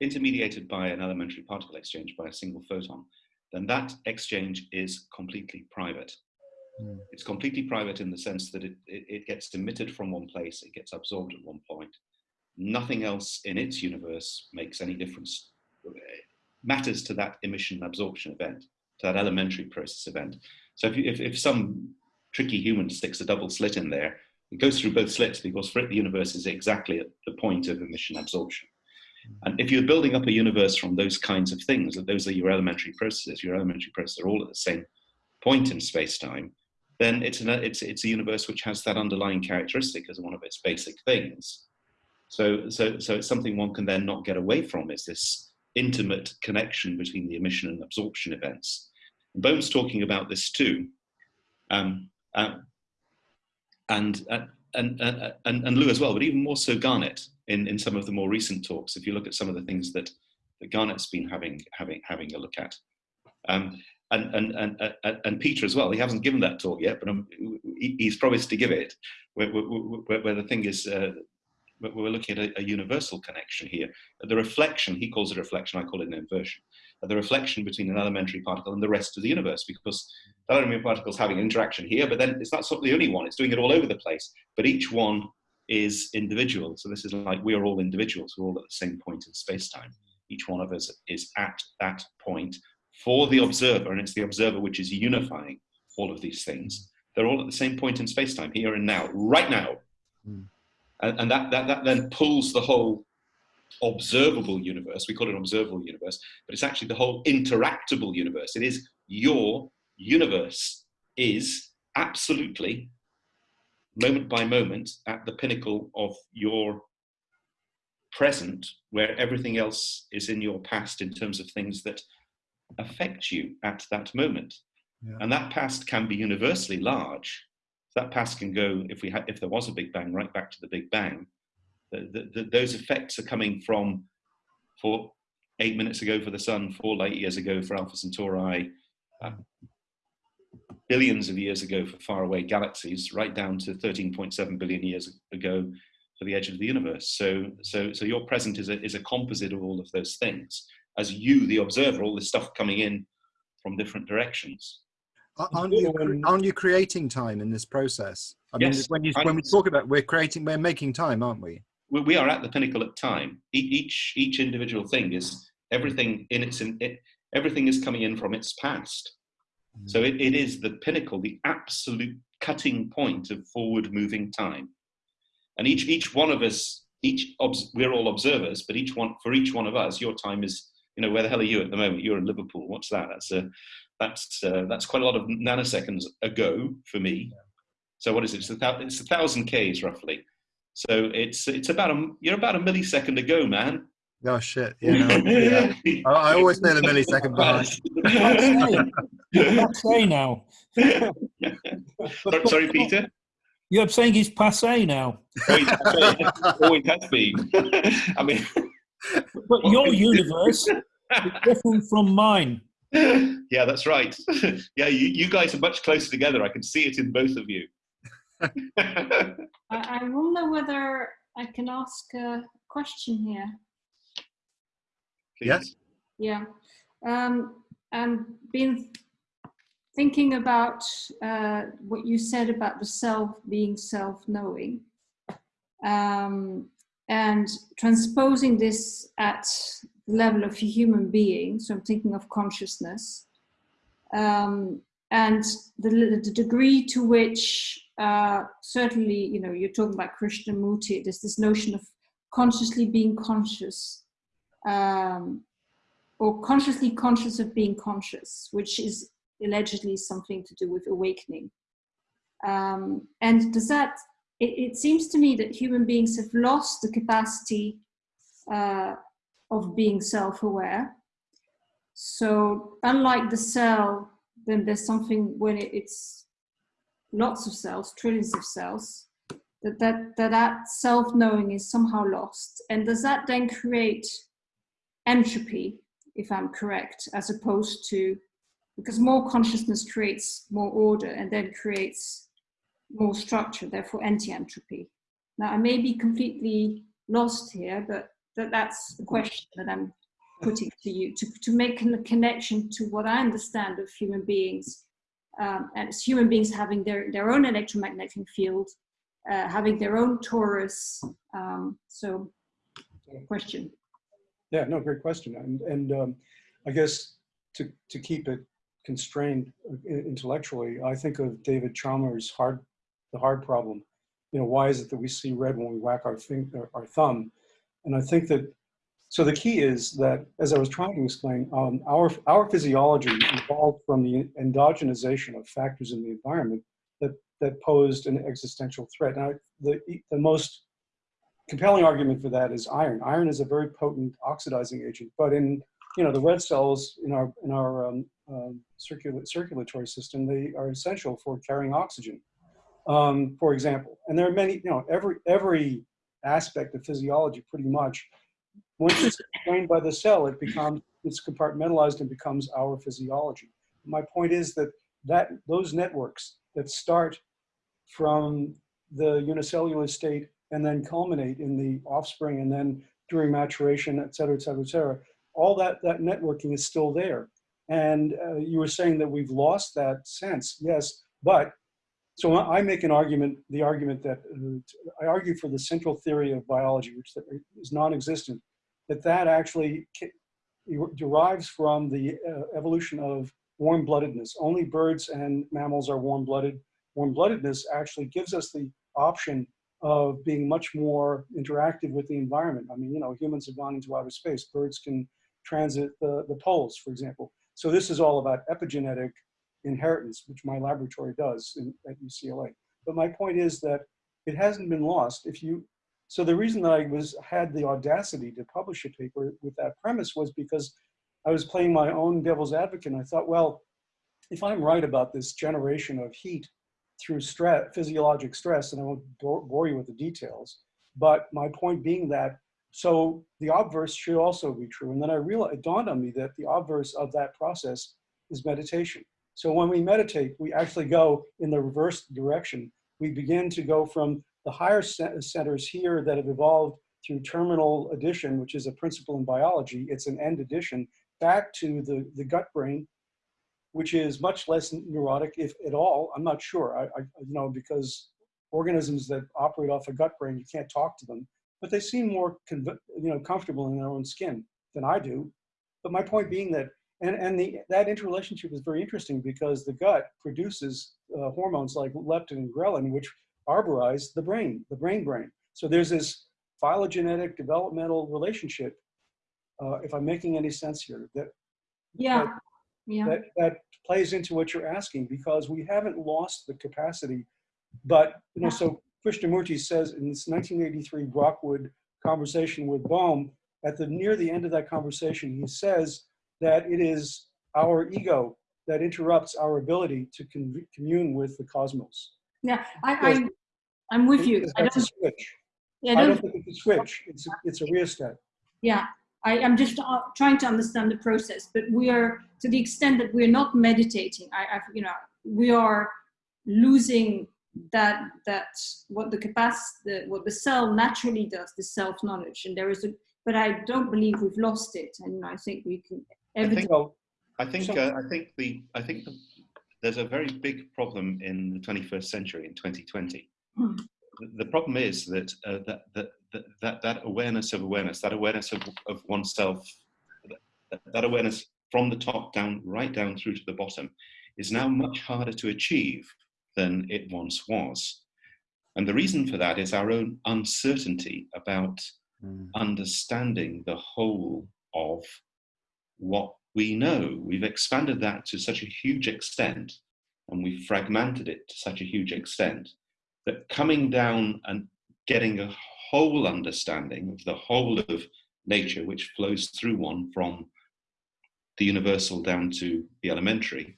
intermediated by an elementary particle exchange by a single photon, then that exchange is completely private. Mm. It's completely private in the sense that it, it, it gets emitted from one place, it gets absorbed at one point. Nothing else in its universe makes any difference, uh, matters to that emission absorption event, to that elementary process event. So if, you, if, if some tricky human sticks a double slit in there, it goes through both slits because for it the universe is exactly at the point of emission absorption. Hmm. And if you're building up a universe from those kinds of things, that those are your elementary processes, your elementary processes are all at the same point in space-time, then it's, an, it's, it's a universe which has that underlying characteristic as one of its basic things. So, so, so it's something one can then not get away from is this intimate connection between the emission and absorption events. And Bohm's talking about this too. Um, uh, and, uh, and, and, and, and Lou as well, but even more so Garnet in, in some of the more recent talks, if you look at some of the things that, that Garnet's been having, having, having a look at. Um, and, and, and, and, and Peter as well, he hasn't given that talk yet, but um, he, he's promised to give it, where, where, where the thing is, uh, we're looking at a, a, universal connection here. The reflection, he calls it reflection, I call it an inversion. The reflection between an elementary particle and the rest of the universe, because that elementary particle is having an interaction here, but then it's not the only one, it's doing it all over the place. But each one is individual. So this is like we're all individuals, we're all at the same point in space-time. Each one of us is at that point for the observer, and it's the observer which is unifying all of these things. They're all at the same point in space-time, here and now, right now. Mm. And, and that, that, that then pulls the whole observable universe, we call it an observable universe, but it's actually the whole interactable universe. It is your universe is absolutely, moment by moment, at the pinnacle of your present, where everything else is in your past in terms of things that affect you at that moment. Yeah. And that past can be universally large, that past can go, if, we had, if there was a Big Bang, right back to the Big Bang. The, the, the, those effects are coming from for eight minutes ago for the Sun, four light years ago for Alpha Centauri, uh, billions of years ago for faraway galaxies, right down to 13.7 billion years ago for the edge of the universe. So, so, so your present is a, is a composite of all of those things. As you, the observer, all this stuff coming in from different directions. Aren't you, aren't you creating time in this process? I yes, mean, when, you, when we talk about we're creating, we're making time, aren't we? We are at the pinnacle of time. Each each individual thing is everything in its in, it, everything is coming in from its past. Mm. So it, it is the pinnacle, the absolute cutting point of forward moving time. And each each one of us, each we're all observers, but each one for each one of us, your time is you know where the hell are you at the moment? You're in Liverpool. What's that? That's a that's uh, that's quite a lot of nanoseconds ago for me. So what is it? It's a, thousand, it's a thousand k's roughly. So it's it's about a you're about a millisecond ago, man. Oh shit! Yeah, no, yeah. I, always say the millisecond behind. passe now. Sorry, Peter. You're saying he's passe now. Always has been. I mean, but your universe is different from mine. Yeah, that's right. Yeah, you, you guys are much closer together. I can see it in both of you. I, I wonder whether I can ask a question here. Please. Yes. Yeah. Um, I've been thinking about uh, what you said about the self being self-knowing um, and transposing this at the level of a human being. So I'm thinking of consciousness. Um, and the, the, degree to which uh, certainly, you know, you're talking about Krishnamurti, there's this notion of consciously being conscious um, or consciously conscious of being conscious, which is allegedly something to do with awakening. Um, and does that, it, it, seems to me that human beings have lost the capacity uh, of being self-aware. So unlike the cell, then there's something when it, it's lots of cells, trillions of cells, that that, that, that self-knowing is somehow lost. And does that then create entropy, if I'm correct, as opposed to, because more consciousness creates more order and then creates more structure, therefore anti-entropy. Now I may be completely lost here, but that, that's the question that I'm putting to you, to, to make a connection to what I understand of human beings um, as human beings having their, their own electromagnetic field, uh, having their own torus. Um, so, question. Yeah, no, great question. And, and um, I guess to, to keep it constrained uh, intellectually, I think of David Chalmers' hard, the hard problem. You know, why is it that we see red when we whack our, thing, our thumb? And I think that so the key is that, as I was trying to explain, um, our, our physiology evolved from the endogenization of factors in the environment that, that posed an existential threat. Now, the, the most compelling argument for that is iron. Iron is a very potent oxidizing agent, but in you know the red cells in our in our um, um, circula circulatory system, they are essential for carrying oxygen, um, for example. And there are many, you know, every every aspect of physiology pretty much once it's explained by the cell, it becomes, it's compartmentalized and becomes our physiology. My point is that, that those networks that start from the unicellular state and then culminate in the offspring and then during maturation, et cetera, et cetera, et cetera, all that, that networking is still there. And uh, you were saying that we've lost that sense. Yes, but so I make an argument, the argument that uh, I argue for the central theory of biology, which is non-existent, that that actually derives from the uh, evolution of warm-bloodedness. Only birds and mammals are warm-blooded. Warm-bloodedness actually gives us the option of being much more interactive with the environment. I mean, you know, humans have gone into outer space. Birds can transit the, the poles, for example. So this is all about epigenetic inheritance, which my laboratory does in, at UCLA. But my point is that it hasn't been lost. If you so the reason that I was had the audacity to publish a paper with that premise was because I was playing my own devil's advocate and I thought, well, if I'm right about this generation of heat through stress, physiologic stress, and I won't bore you with the details. But my point being that, so the obverse should also be true. And then I realized, it dawned on me that the obverse of that process is meditation. So when we meditate, we actually go in the reverse direction. We begin to go from the higher centers here that have evolved through terminal addition, which is a principle in biology, it's an end addition, back to the, the gut brain, which is much less neurotic, if at all. I'm not sure, I, I you know, because organisms that operate off a gut brain, you can't talk to them, but they seem more, you know, comfortable in their own skin than I do. But my point being that, and, and the, that interrelationship is very interesting because the gut produces uh, hormones like leptin and ghrelin, which arborize the brain, the brain brain. So there's this phylogenetic developmental relationship, uh, if I'm making any sense here, that, Yeah, that, yeah. that, that plays into what you're asking because we haven't lost the capacity. But, you know, so Krishnamurti says in this 1983 Brockwood conversation with Bohm, at the near the end of that conversation, he says that it is our ego that interrupts our ability to con commune with the cosmos. Yeah, I, I, I'm with you. I a don't, switch. yeah, I don't- don't think it's a switch. It's a, it's a rheostat. Yeah, I, I'm just uh, trying to understand the process, but we are, to the extent that we're not meditating, I, I, you know, we are losing that, that, what the capacity, what the cell naturally does, the self-knowledge, and there is a, but I don't believe we've lost it, and I think we can, I think, So, I think, So- uh, I think the, I think the, there's a very big problem in the 21st century in 2020. Hmm. The- The problem is that, uh, that, that, that, that, that awareness of awareness, that awareness of, of oneself, that, that awareness from the top down, right down through to the bottom, is now much harder to achieve than it once was. And the reason for that is our own uncertainty about understanding the whole of what we know. We've expanded that to such a huge extent and we've fragmented it to such a huge extent that coming down and getting a whole understanding of the whole of nature, which flows through one from the universal down to the elementary,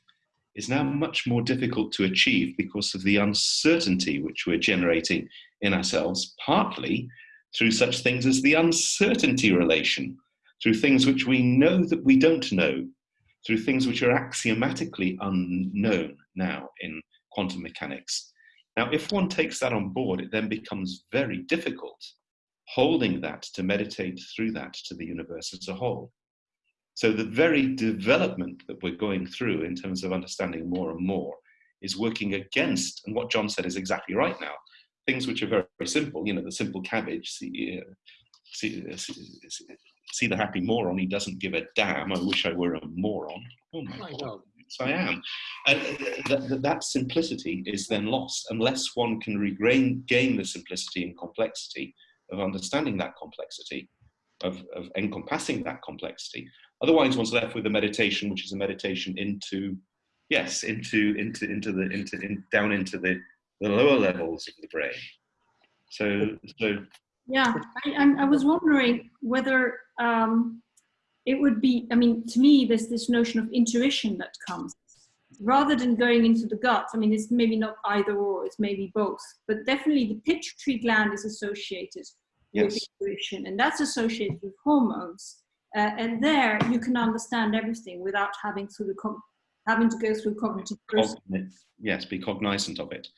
is now much more difficult to achieve because of the uncertainty which we're generating in ourselves, partly through such things as the uncertainty relation, through things which we know that we don't know, through things which are axiomatically unknown now in quantum mechanics. Now, if one takes that on board, it then becomes very difficult holding that to meditate through that to the universe as a whole. So the very development that we're going through in terms of understanding more and more is working against, and what John said is exactly right now, things which are very, very simple, you know, the simple cabbage, see, uh, see, uh, see, see the happy moron, he doesn't give a damn, I wish I were a moron. Oh my God, yes I am. And that, that, that simplicity is then lost unless one can regain gain the simplicity and complexity of understanding that complexity, of, of encompassing that complexity. Otherwise, one's left with a meditation, which is a meditation into, yes, into into into the into in, down into the the lower levels of the brain. So so yeah, I, I was wondering whether um, it would be, I mean, to me, there's this notion of intuition that comes. Rather than going into the gut, I mean, it's maybe not either or, it's maybe both, but definitely the pituitary gland is associated with intuition, and that's associated with hormones. Uh, and there you can understand everything without having to the having to go through cognitive process. yes, be cognizant of it.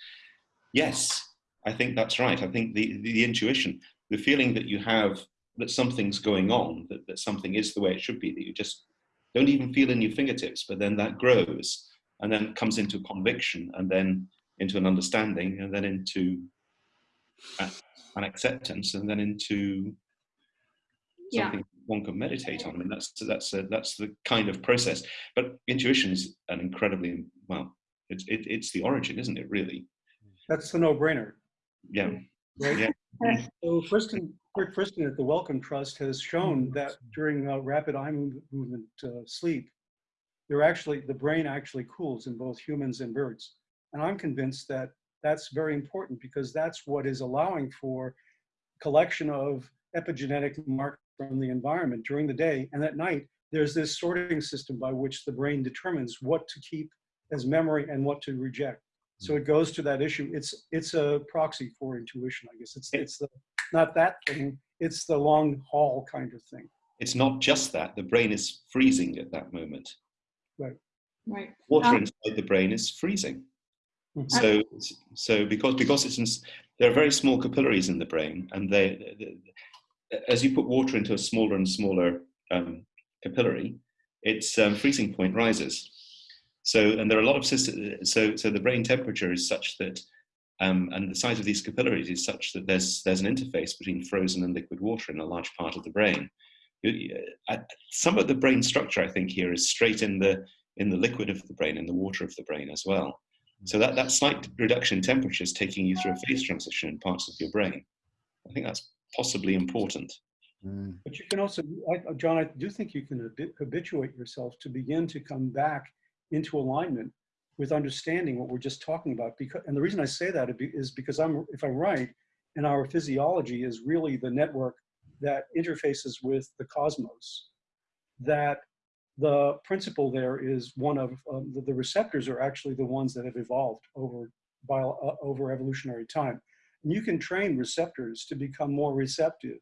Yes, I think that's right. I think the, the intuition, the feeling that you have that something's going on, that, that something is the way it should be, that you just don't even feel in your fingertips, but then that grows and then comes into conviction and then into an understanding and then into an acceptance and then into Yeah. something one can meditate on. I mean, that's that's a, that's the kind of process. But intuition is an incredibly well. It's it, it's the origin, isn't it? Really? that's the no-brainer. Yeah. Right? Yeah. So Friston, Rick Friston at the Wellcome Trust has shown that during uh, rapid eye move- movement uh, sleep, there actually, the brain actually cools in both humans and birds. And I'm convinced that that's very important because that's what is allowing for collection of epigenetic markers from the environment during the day. And at night, there's this sorting system by which the brain determines what to keep as memory and what to reject. So it goes to that issue. It's it's a proxy for intuition, I guess. It's it's the not that thing. It's the long haul kind of thing. It's not just that. The brain is freezing at that moment. Right. Right. Water Um, inside the brain is freezing. Mhm. So, so because because it's in, there are very small capillaries in the brain, and they, they- as you put water into a smaller and smaller um, capillary, its um, freezing point rises. So, and there are a lot of systems. So, so the brain temperature is such that, um, and the size of these capillaries is such that there's there's an interface between frozen and liquid water in a large part of the brain. You- you- uh, Some of the brain structure, I think, here is straight in the in the liquid of the brain, in the water of the brain as well. So that, that slight reduction in temperature is taking you through a phase transition in parts of your brain. I think that's possibly important. Mm. But you can also, I, John, I do think you can habituate yourself to begin to come back into alignment with understanding what we're just talking about. Because, and the reason I say that is because I'm, if I'm right, and our physiology is really the network that interfaces with the cosmos. That the principle there is one of um, the, the receptors are actually the ones that have evolved over bio, uh, over evolutionary time. And you can train receptors to become more receptive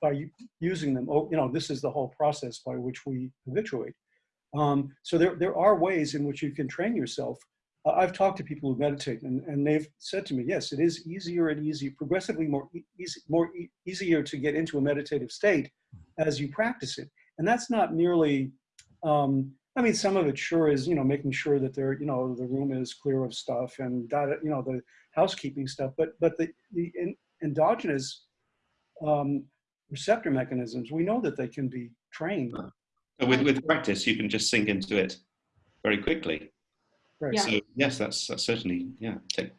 by using them. Oh, you know, this is the whole process by which we habituate. Um, so there, there are ways in which you can train yourself. Uh, I've talked to people who meditate, and, and they've said to me, yes, it is easier and easier, progressively more e- more e- easier to get into a meditative state as you practice it. And that's not merely, um, I mean, some of it sure is, you know, making sure that there, you know, the room is clear of stuff and that, you know, the housekeeping stuff. But but the the en- endogenous um, receptor mechanisms, we know that they can be trained. But with, with practice, you can just sink into it very quickly. Right. Yeah. So yes, that's, that's certainly, yeah. Take,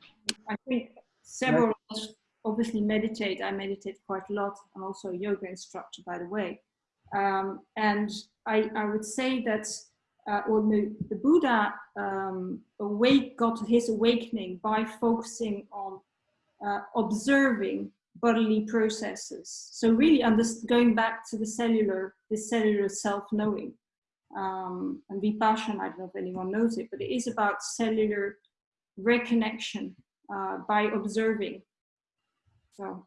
I think several of us obviously meditate. I meditate quite a lot. I'm also a yoga instructor, by the way. Um, and I, I would say that uh, well, the, the Buddha um, awake, got his awakening by focusing on uh, observing bodily processes. So really going back to the cellular, the cellular self-knowing. Um, and Vipassana, I don't know if anyone knows it, but it is about cellular reconnection uh, by observing. So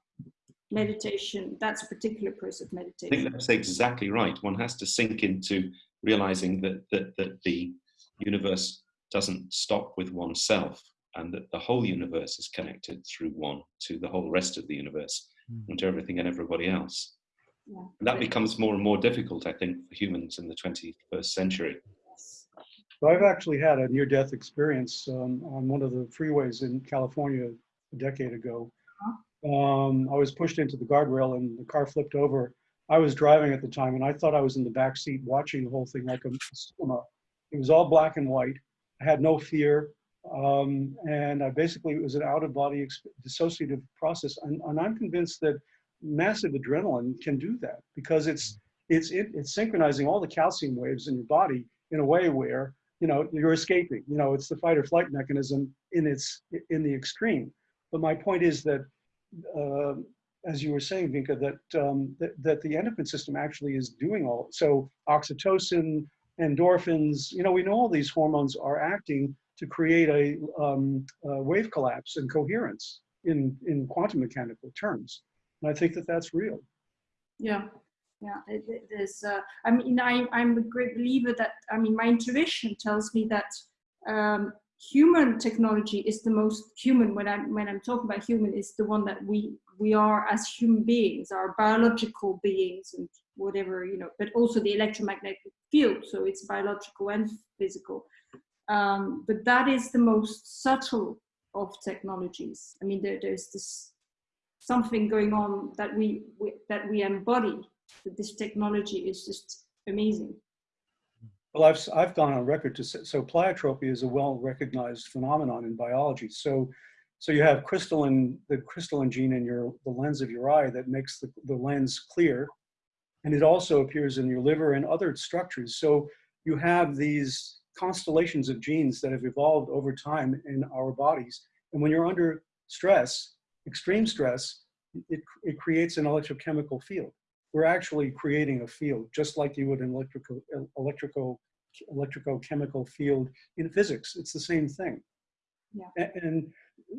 meditation, that's a particular process of meditation. I think that's exactly right. One has to sink into realizing that, that, that the universe doesn't stop with oneself and that the whole universe is connected through one to the whole rest of the universe and to everything and everybody else. Yeah. And that becomes more and more difficult, I think, for humans in the 21st century. Yes. So I've actually had a near-death experience um, on one of the freeways in California a decade ago. Um, I was pushed into the guardrail and the car flipped over. I was driving at the time and I thought I was in the back seat watching the whole thing like a cinema. It was all black and white. I had no fear. Um, and I basically, it was an out-of-body dissociative process. And, and I'm convinced that massive adrenaline can do that because it's, it's, it, it's synchronizing all the calcium waves in your body in a way where you know you're escaping you know it's the fight or flight mechanism in its in the extreme but my point is that uh, as you were saying vinka that, um, that that the endocrine system actually is doing all so oxytocin endorphins you know we know all these hormones are acting to create a, um, a wave collapse and coherence in in quantum mechanical terms and i think that that's real Yeah, yeah. It, it is. Uh, I mean, I, I'm a great believer that. I mean, my intuition tells me that um, human technology is the most human. When I'm when I'm talking about human, is the one that we we are as human beings, our biological beings, and whatever you know. But also the electromagnetic field, so it's biological and physical. Um, but that is the most subtle of technologies. I mean, there, there's this something going on that we, we that we embody that this technology is just amazing Well, I've, I've gone on record to say, so pleiotropy is a well-recognized phenomenon in biology. So, so you have crystallin, the crystallin gene in your, the lens of your eye that makes the, the lens clear. And it also appears in your liver and other structures. So you have these constellations of genes that have evolved over time in our bodies. And when you're under stress, extreme stress, it, it creates an electrochemical field. We're actually creating a field, just like you would an electrical, electrical electrochemical field in physics. It's the same thing. Yeah. And,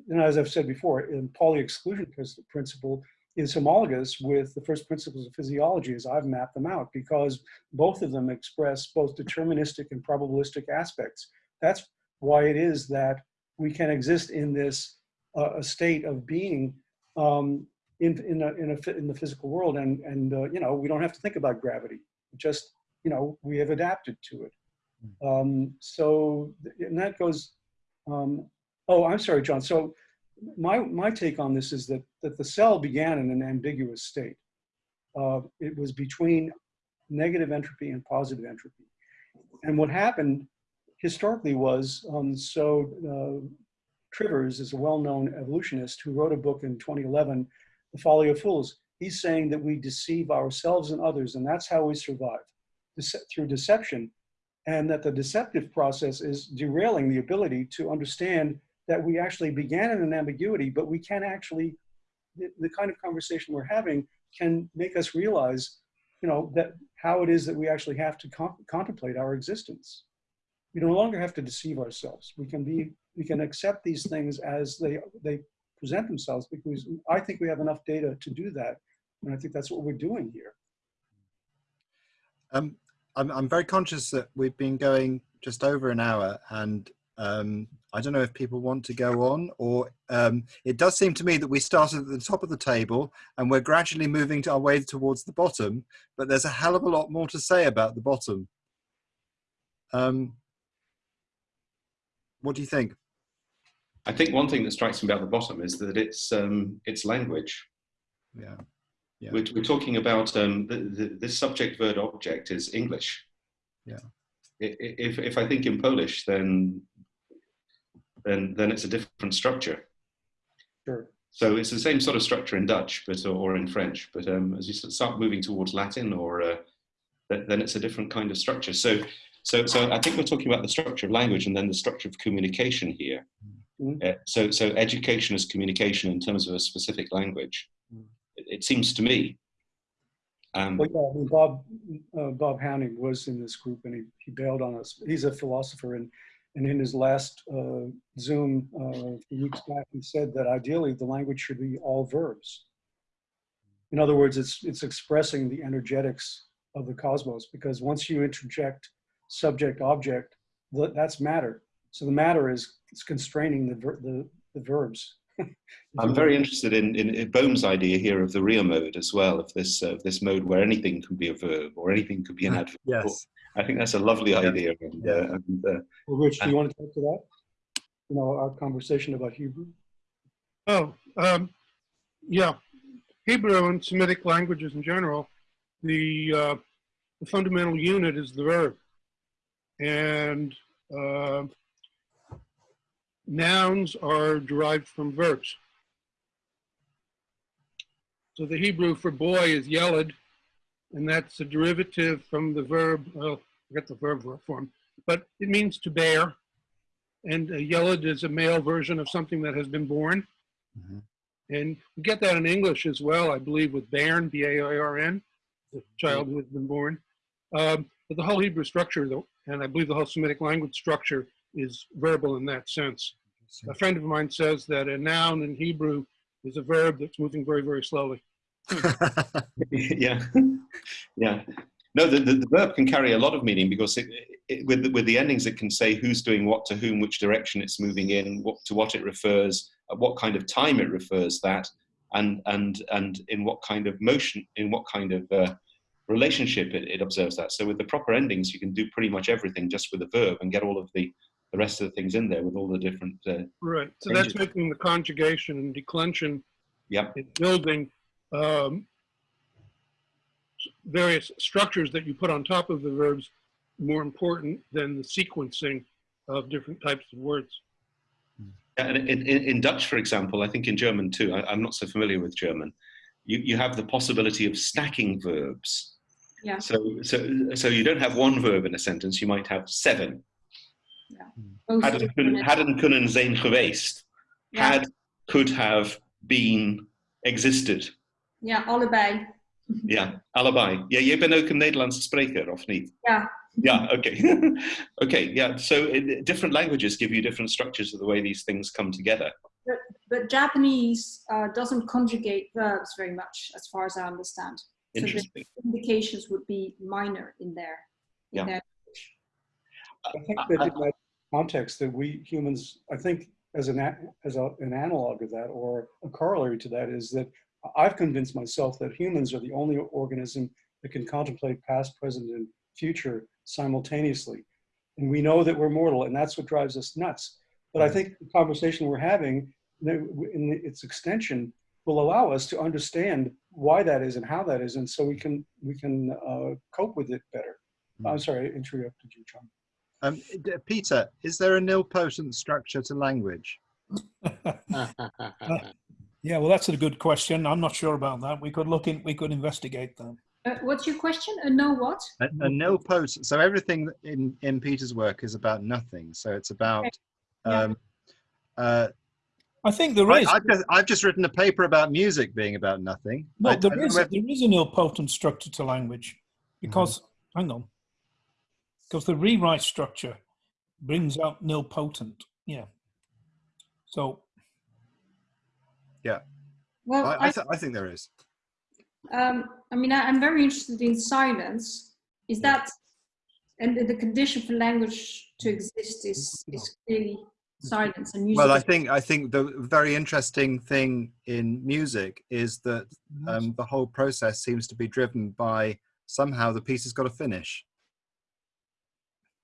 and as I've said before, in Pauli exclusion prin- principle is homologous with the first principles of physiology as I've mapped them out because both of them express both deterministic and probabilistic aspects. That's why it is that we can exist in this uh, a state of being um, in in a, in, a, in the physical world, and and uh, you know we don't have to think about gravity. Just you know we have adapted to it. Um, so and that goes. Um, oh, I'm sorry, John. So my my take on this is that that the cell began in an ambiguous state. Uh, it was between negative entropy and positive entropy, and what happened historically was um, so. Uh, Trivers is a well-known evolutionist who wrote a book in 2011, The Folly of Fools. He's saying that we deceive ourselves and others, and that's how we survive dece- through deception, and that the deceptive process is derailing the ability to understand that we actually began in an ambiguity, but we can actually, the, the kind of conversation we're having can make us realize, you know, that how it is that we actually have to con- contemplate our existence. We no longer have to deceive ourselves. We can be, we can accept these things as they they present themselves because I think we have enough data to do that, and I think that's what we're doing here. Um, I'm, I'm very conscious that we've been going just over an hour and um, I don't know if people want to go on or um, it does seem to me that we started at the top of the table and we're gradually moving to our way towards the bottom, but there's a hell of a lot more to say about the bottom. Um, what do you think? I think one thing that strikes me about the bottom is that it's um, it's language. Yeah. Yeah. We're, we're talking about um, the, the, this subject verb object is English. Yeah. If, if I think in Polish, then then then it's a different structure. Sure. So it's the same sort of structure in Dutch, but or in French. But um, as you start moving towards Latin, or uh, th- then it's a different kind of structure. So so so I think we're talking about the structure of language and then the structure of communication here. Mhm. Uh, so so education is communication in terms of a specific language. Mm. It, it seems to me. Um, Well, yeah, I mean, Bob uh, Bob Howning was in this group, and he, he bailed on us. He's a philosopher, and and in his last uh, Zoom uh, a few weeks back, he said that ideally the language should be all verbs. In other words, it's it's expressing the energetics of the cosmos because once you interject subject object, that's matter. So the matter is, is constraining the ver- the, the verbs. I'm very interested in, in, in Bohm's idea here of the rheomode as well, of this uh, this mode where anything can be a verb or anything could be an adverb. Yes. I think that's a lovely idea. And, Yeah. uh, and, uh, Well, Rich, do you want to talk to that? You know, our conversation about Hebrew. Oh, um, yeah. Hebrew and Semitic languages in general, the, uh, the fundamental unit is the verb. And uh, nouns are derived from verbs. So the Hebrew for boy is yeled, and that's a derivative from the verb, well, I forget the verb form, but it means to bear. And a yeled is a male version of something that has been born. Mhm. And we get that in English as well, I believe, with Bairn, B-A-I-R-N, the child who has been born. Um, but the whole Hebrew structure, though, and I believe the whole Semitic language structure is verbal in that sense. A friend of mine says that a noun in Hebrew is a verb that's moving very, very slowly. yeah, yeah. No, the, the, the verb can carry a lot of meaning because it, it, with the, with the endings, it can say who's doing what to whom, which direction it's moving in, what to what it refers, at what kind of time it refers that, and and and in what kind of motion, in what kind of uh, relationship it, it observes that. So with the proper endings, you can do pretty much everything just with a verb and get all of the the rest of the things in there with all the different. Uh, Right. So Changes. that's making the conjugation and declension yep. building um, various structures that you put on top of the verbs more important than the sequencing of different types of words. And in, in, in Dutch, for example, I think in German too, I, I'm not so familiar with German, you, you have the possibility of stacking verbs. Yeah. So, so, so you don't have one verb in a sentence, you might have seven. Both Hadden, different- kunnen zijn geweest. Had, could have, been, existed. Yeah, allebei. Ja, allebei. Ja, jij bent ook een Nederlandse spreker, of niet? Ja, yeah. Okay. okay. Yeah. So in, different languages give you different structures of the way these things come together. But, but Japanese uh, doesn't conjugate verbs very much, as far as I understand. So the Interesting. indications would be minor in there. In Yeah. their I think that in that context that we humans, I think as an, as a, an analog of that or a corollary to that is that I've convinced myself that humans are the only organism that can contemplate past, present, and future simultaneously. And we know that we're mortal and that's what drives us nuts. But I think the conversation we're having in its extension will allow us to understand why that is and how that is. And so we can, we can uh, cope with it better. I'm sorry, I interrupted you, John. Um, Peter, is there a nilpotent structure to language? Yeah, well, that's a good question. I'm not sure about that. We could look in, we could investigate that. Uh, what's your question? A no what? A, a nilpotent. So everything in in Peter's work is about nothing. So it's about. Yeah. Um, uh, I think there I, is. I've, just, I've just written a paper about music being about nothing. No, I- I there don't is, know if- there is a nilpotent structure to language because, hang on, because the rewrite structure brings out nilpotent. Yeah. So, Well, I, I, I, th- I think there is. um, I mean, I, I'm very interested in silence. Is that, and the, the condition for language to exist is, is clearly silence and music. Well, I think I think the very interesting thing in music is that um, the whole process seems to be driven by somehow the piece has got to finish.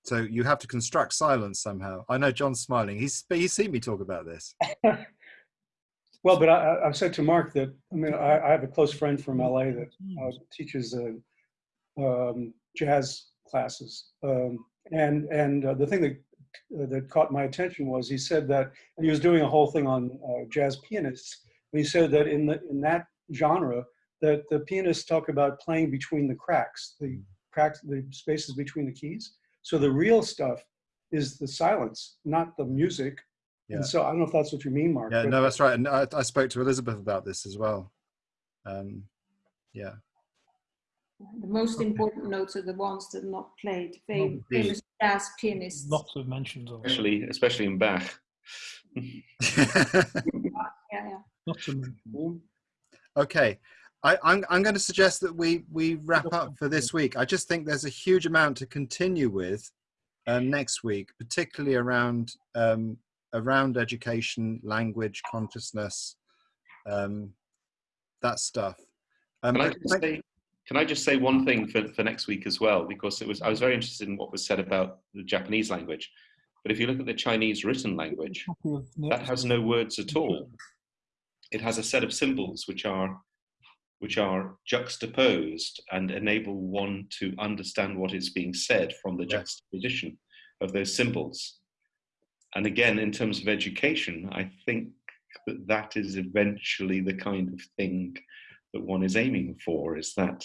So you have to construct silence somehow. I know John's smiling. He's he's seen me talk about this. Well, but I, I- I've said to Mark that, I mean, I, I have a close friend from LA that uh, teaches uh, um, jazz classes. Um, and and uh, the thing that, uh, that caught my attention was he said that, and he was doing a whole thing on uh, jazz pianists. And he said that in, the, in that genre, that the pianists talk about playing between the cracks, the cracks, the spaces between the keys. So the real stuff is the silence, not the music. Yeah. And so I don't know if that's what you mean, Mark. Yeah, no, that's right. And I, I spoke to Elizabeth about this as well. Um, yeah, The most important notes are the ones that are not played. Fam- Indeed. famous jazz pianists. lots of mentions of it. Especially, especially in Bach. Yeah, yeah. Not to mention. okay. I, I'm, I'm going to suggest that we, we wrap up for this week. I just think there's a huge amount to continue with um, next week, particularly around um, around education, language, consciousness, um, that stuff. Um, Can I just say, can I just say one thing for, for next week as well? Because it was I was very interested in what was said about the Japanese language. But if you look at the Chinese written language, that has no words at all. It has a set of symbols which are which are juxtaposed and enable one to understand what is being said from the juxtaposition of those symbols. And again, in terms of education, I think that that is eventually the kind of thing that one is aiming for. Is that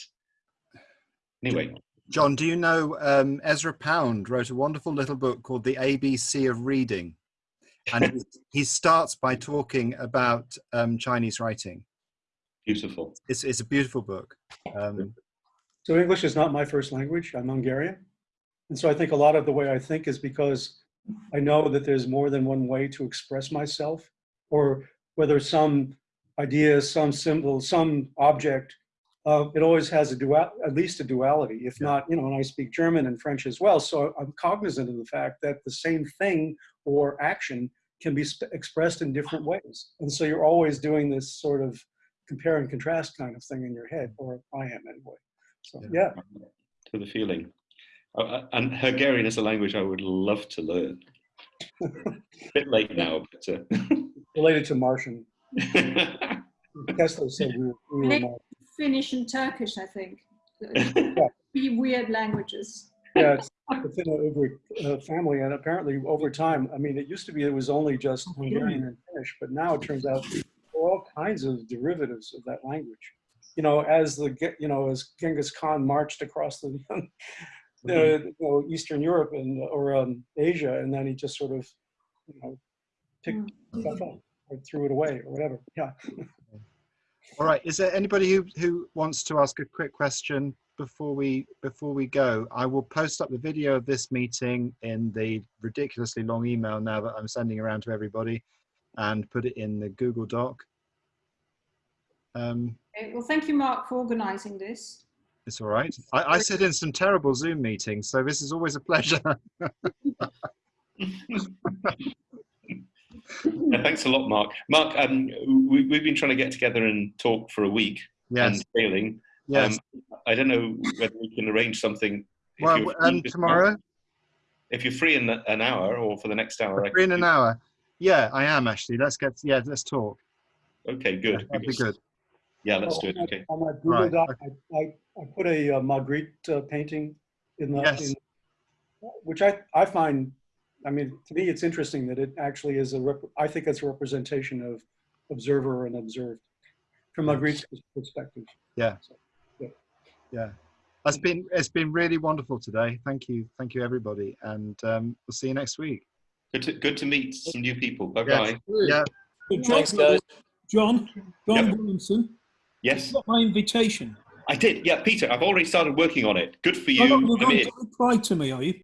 anyway? John, do you know um, Ezra Pound wrote a wonderful little book called The ABC of Reading? And he, he starts by talking about um, Chinese writing. Beautiful. It's, it's a beautiful book. Um, So English is not my first language. I'm Hungarian. And so I think a lot of the way I think is because I know that there's more than one way to express myself, or whether some idea, some symbol, some object, uh, it always has a dual, at least a duality, if Yeah. not, you know, and I speak German and French as well. So I'm cognizant of the fact that the same thing or action can be sp- expressed in different ways. And so you're always doing this sort of compare and contrast kind of thing in your head, or I am anyway. So Yeah. yeah, To the feeling. Uh, uh, and Hungarian is a language I would love to learn. bit late now, but. related to Martian. Uh, Kessler said we were, we were Martian. Finnish and Turkish, I think. Be weird languages. Yeah, it's the Finno-Ugric uh, family, and apparently over time, I mean, it used to be it was only just Hungarian and Finnish, but now it turns out there are all kinds of derivatives of that language. You know, as the you know as Genghis Khan marched across the, the you know, Eastern Europe and or um, Asia, and then he just sort of you know picked stuff up or threw it away or whatever. Yeah. all right. Is there anybody who, who wants to ask a quick question before we before we go, I will post up the video of this meeting in the ridiculously long email now that I'm sending around to everybody, and put it in the Google Doc. Um, Okay, well, thank you, Mark, for organising this. It's all right. I, I sit in some terrible Zoom meetings, so this is always a pleasure. Yeah, thanks a lot, Mark. Mark, um, we, we've been trying to get together and talk for a week yes, and failing. yes. Um, I don't know whether we can arrange something. if well, you're free and tomorrow, month. If you're free in an hour or for the next hour. I three in an hour. Yeah, I am actually. Let's get. Yeah, let's talk. Okay, Yeah, good. that'd be good. Yeah, let's Oh, do it. on my- Okay. On my Google Right, Doc, I, I, I put a uh, Magritte uh, painting in the, Yes. in- which I, I find, I mean, to me, it's interesting that it actually is a, rep- I think it's a representation of observer and observed from Magritte's perspective. Yeah. So, Yeah, it's been it's been really wonderful today. Thank you, thank you everybody, and um, we'll see you next week. Good to, good to meet some new people. Bye bye. Yeah, John, Thanks, guys. John, John Yep. Williamson, Yes, got my invitation. I did. Yeah, Peter, I've already started working on it. Good for you. You're you. not going to reply to me, are you?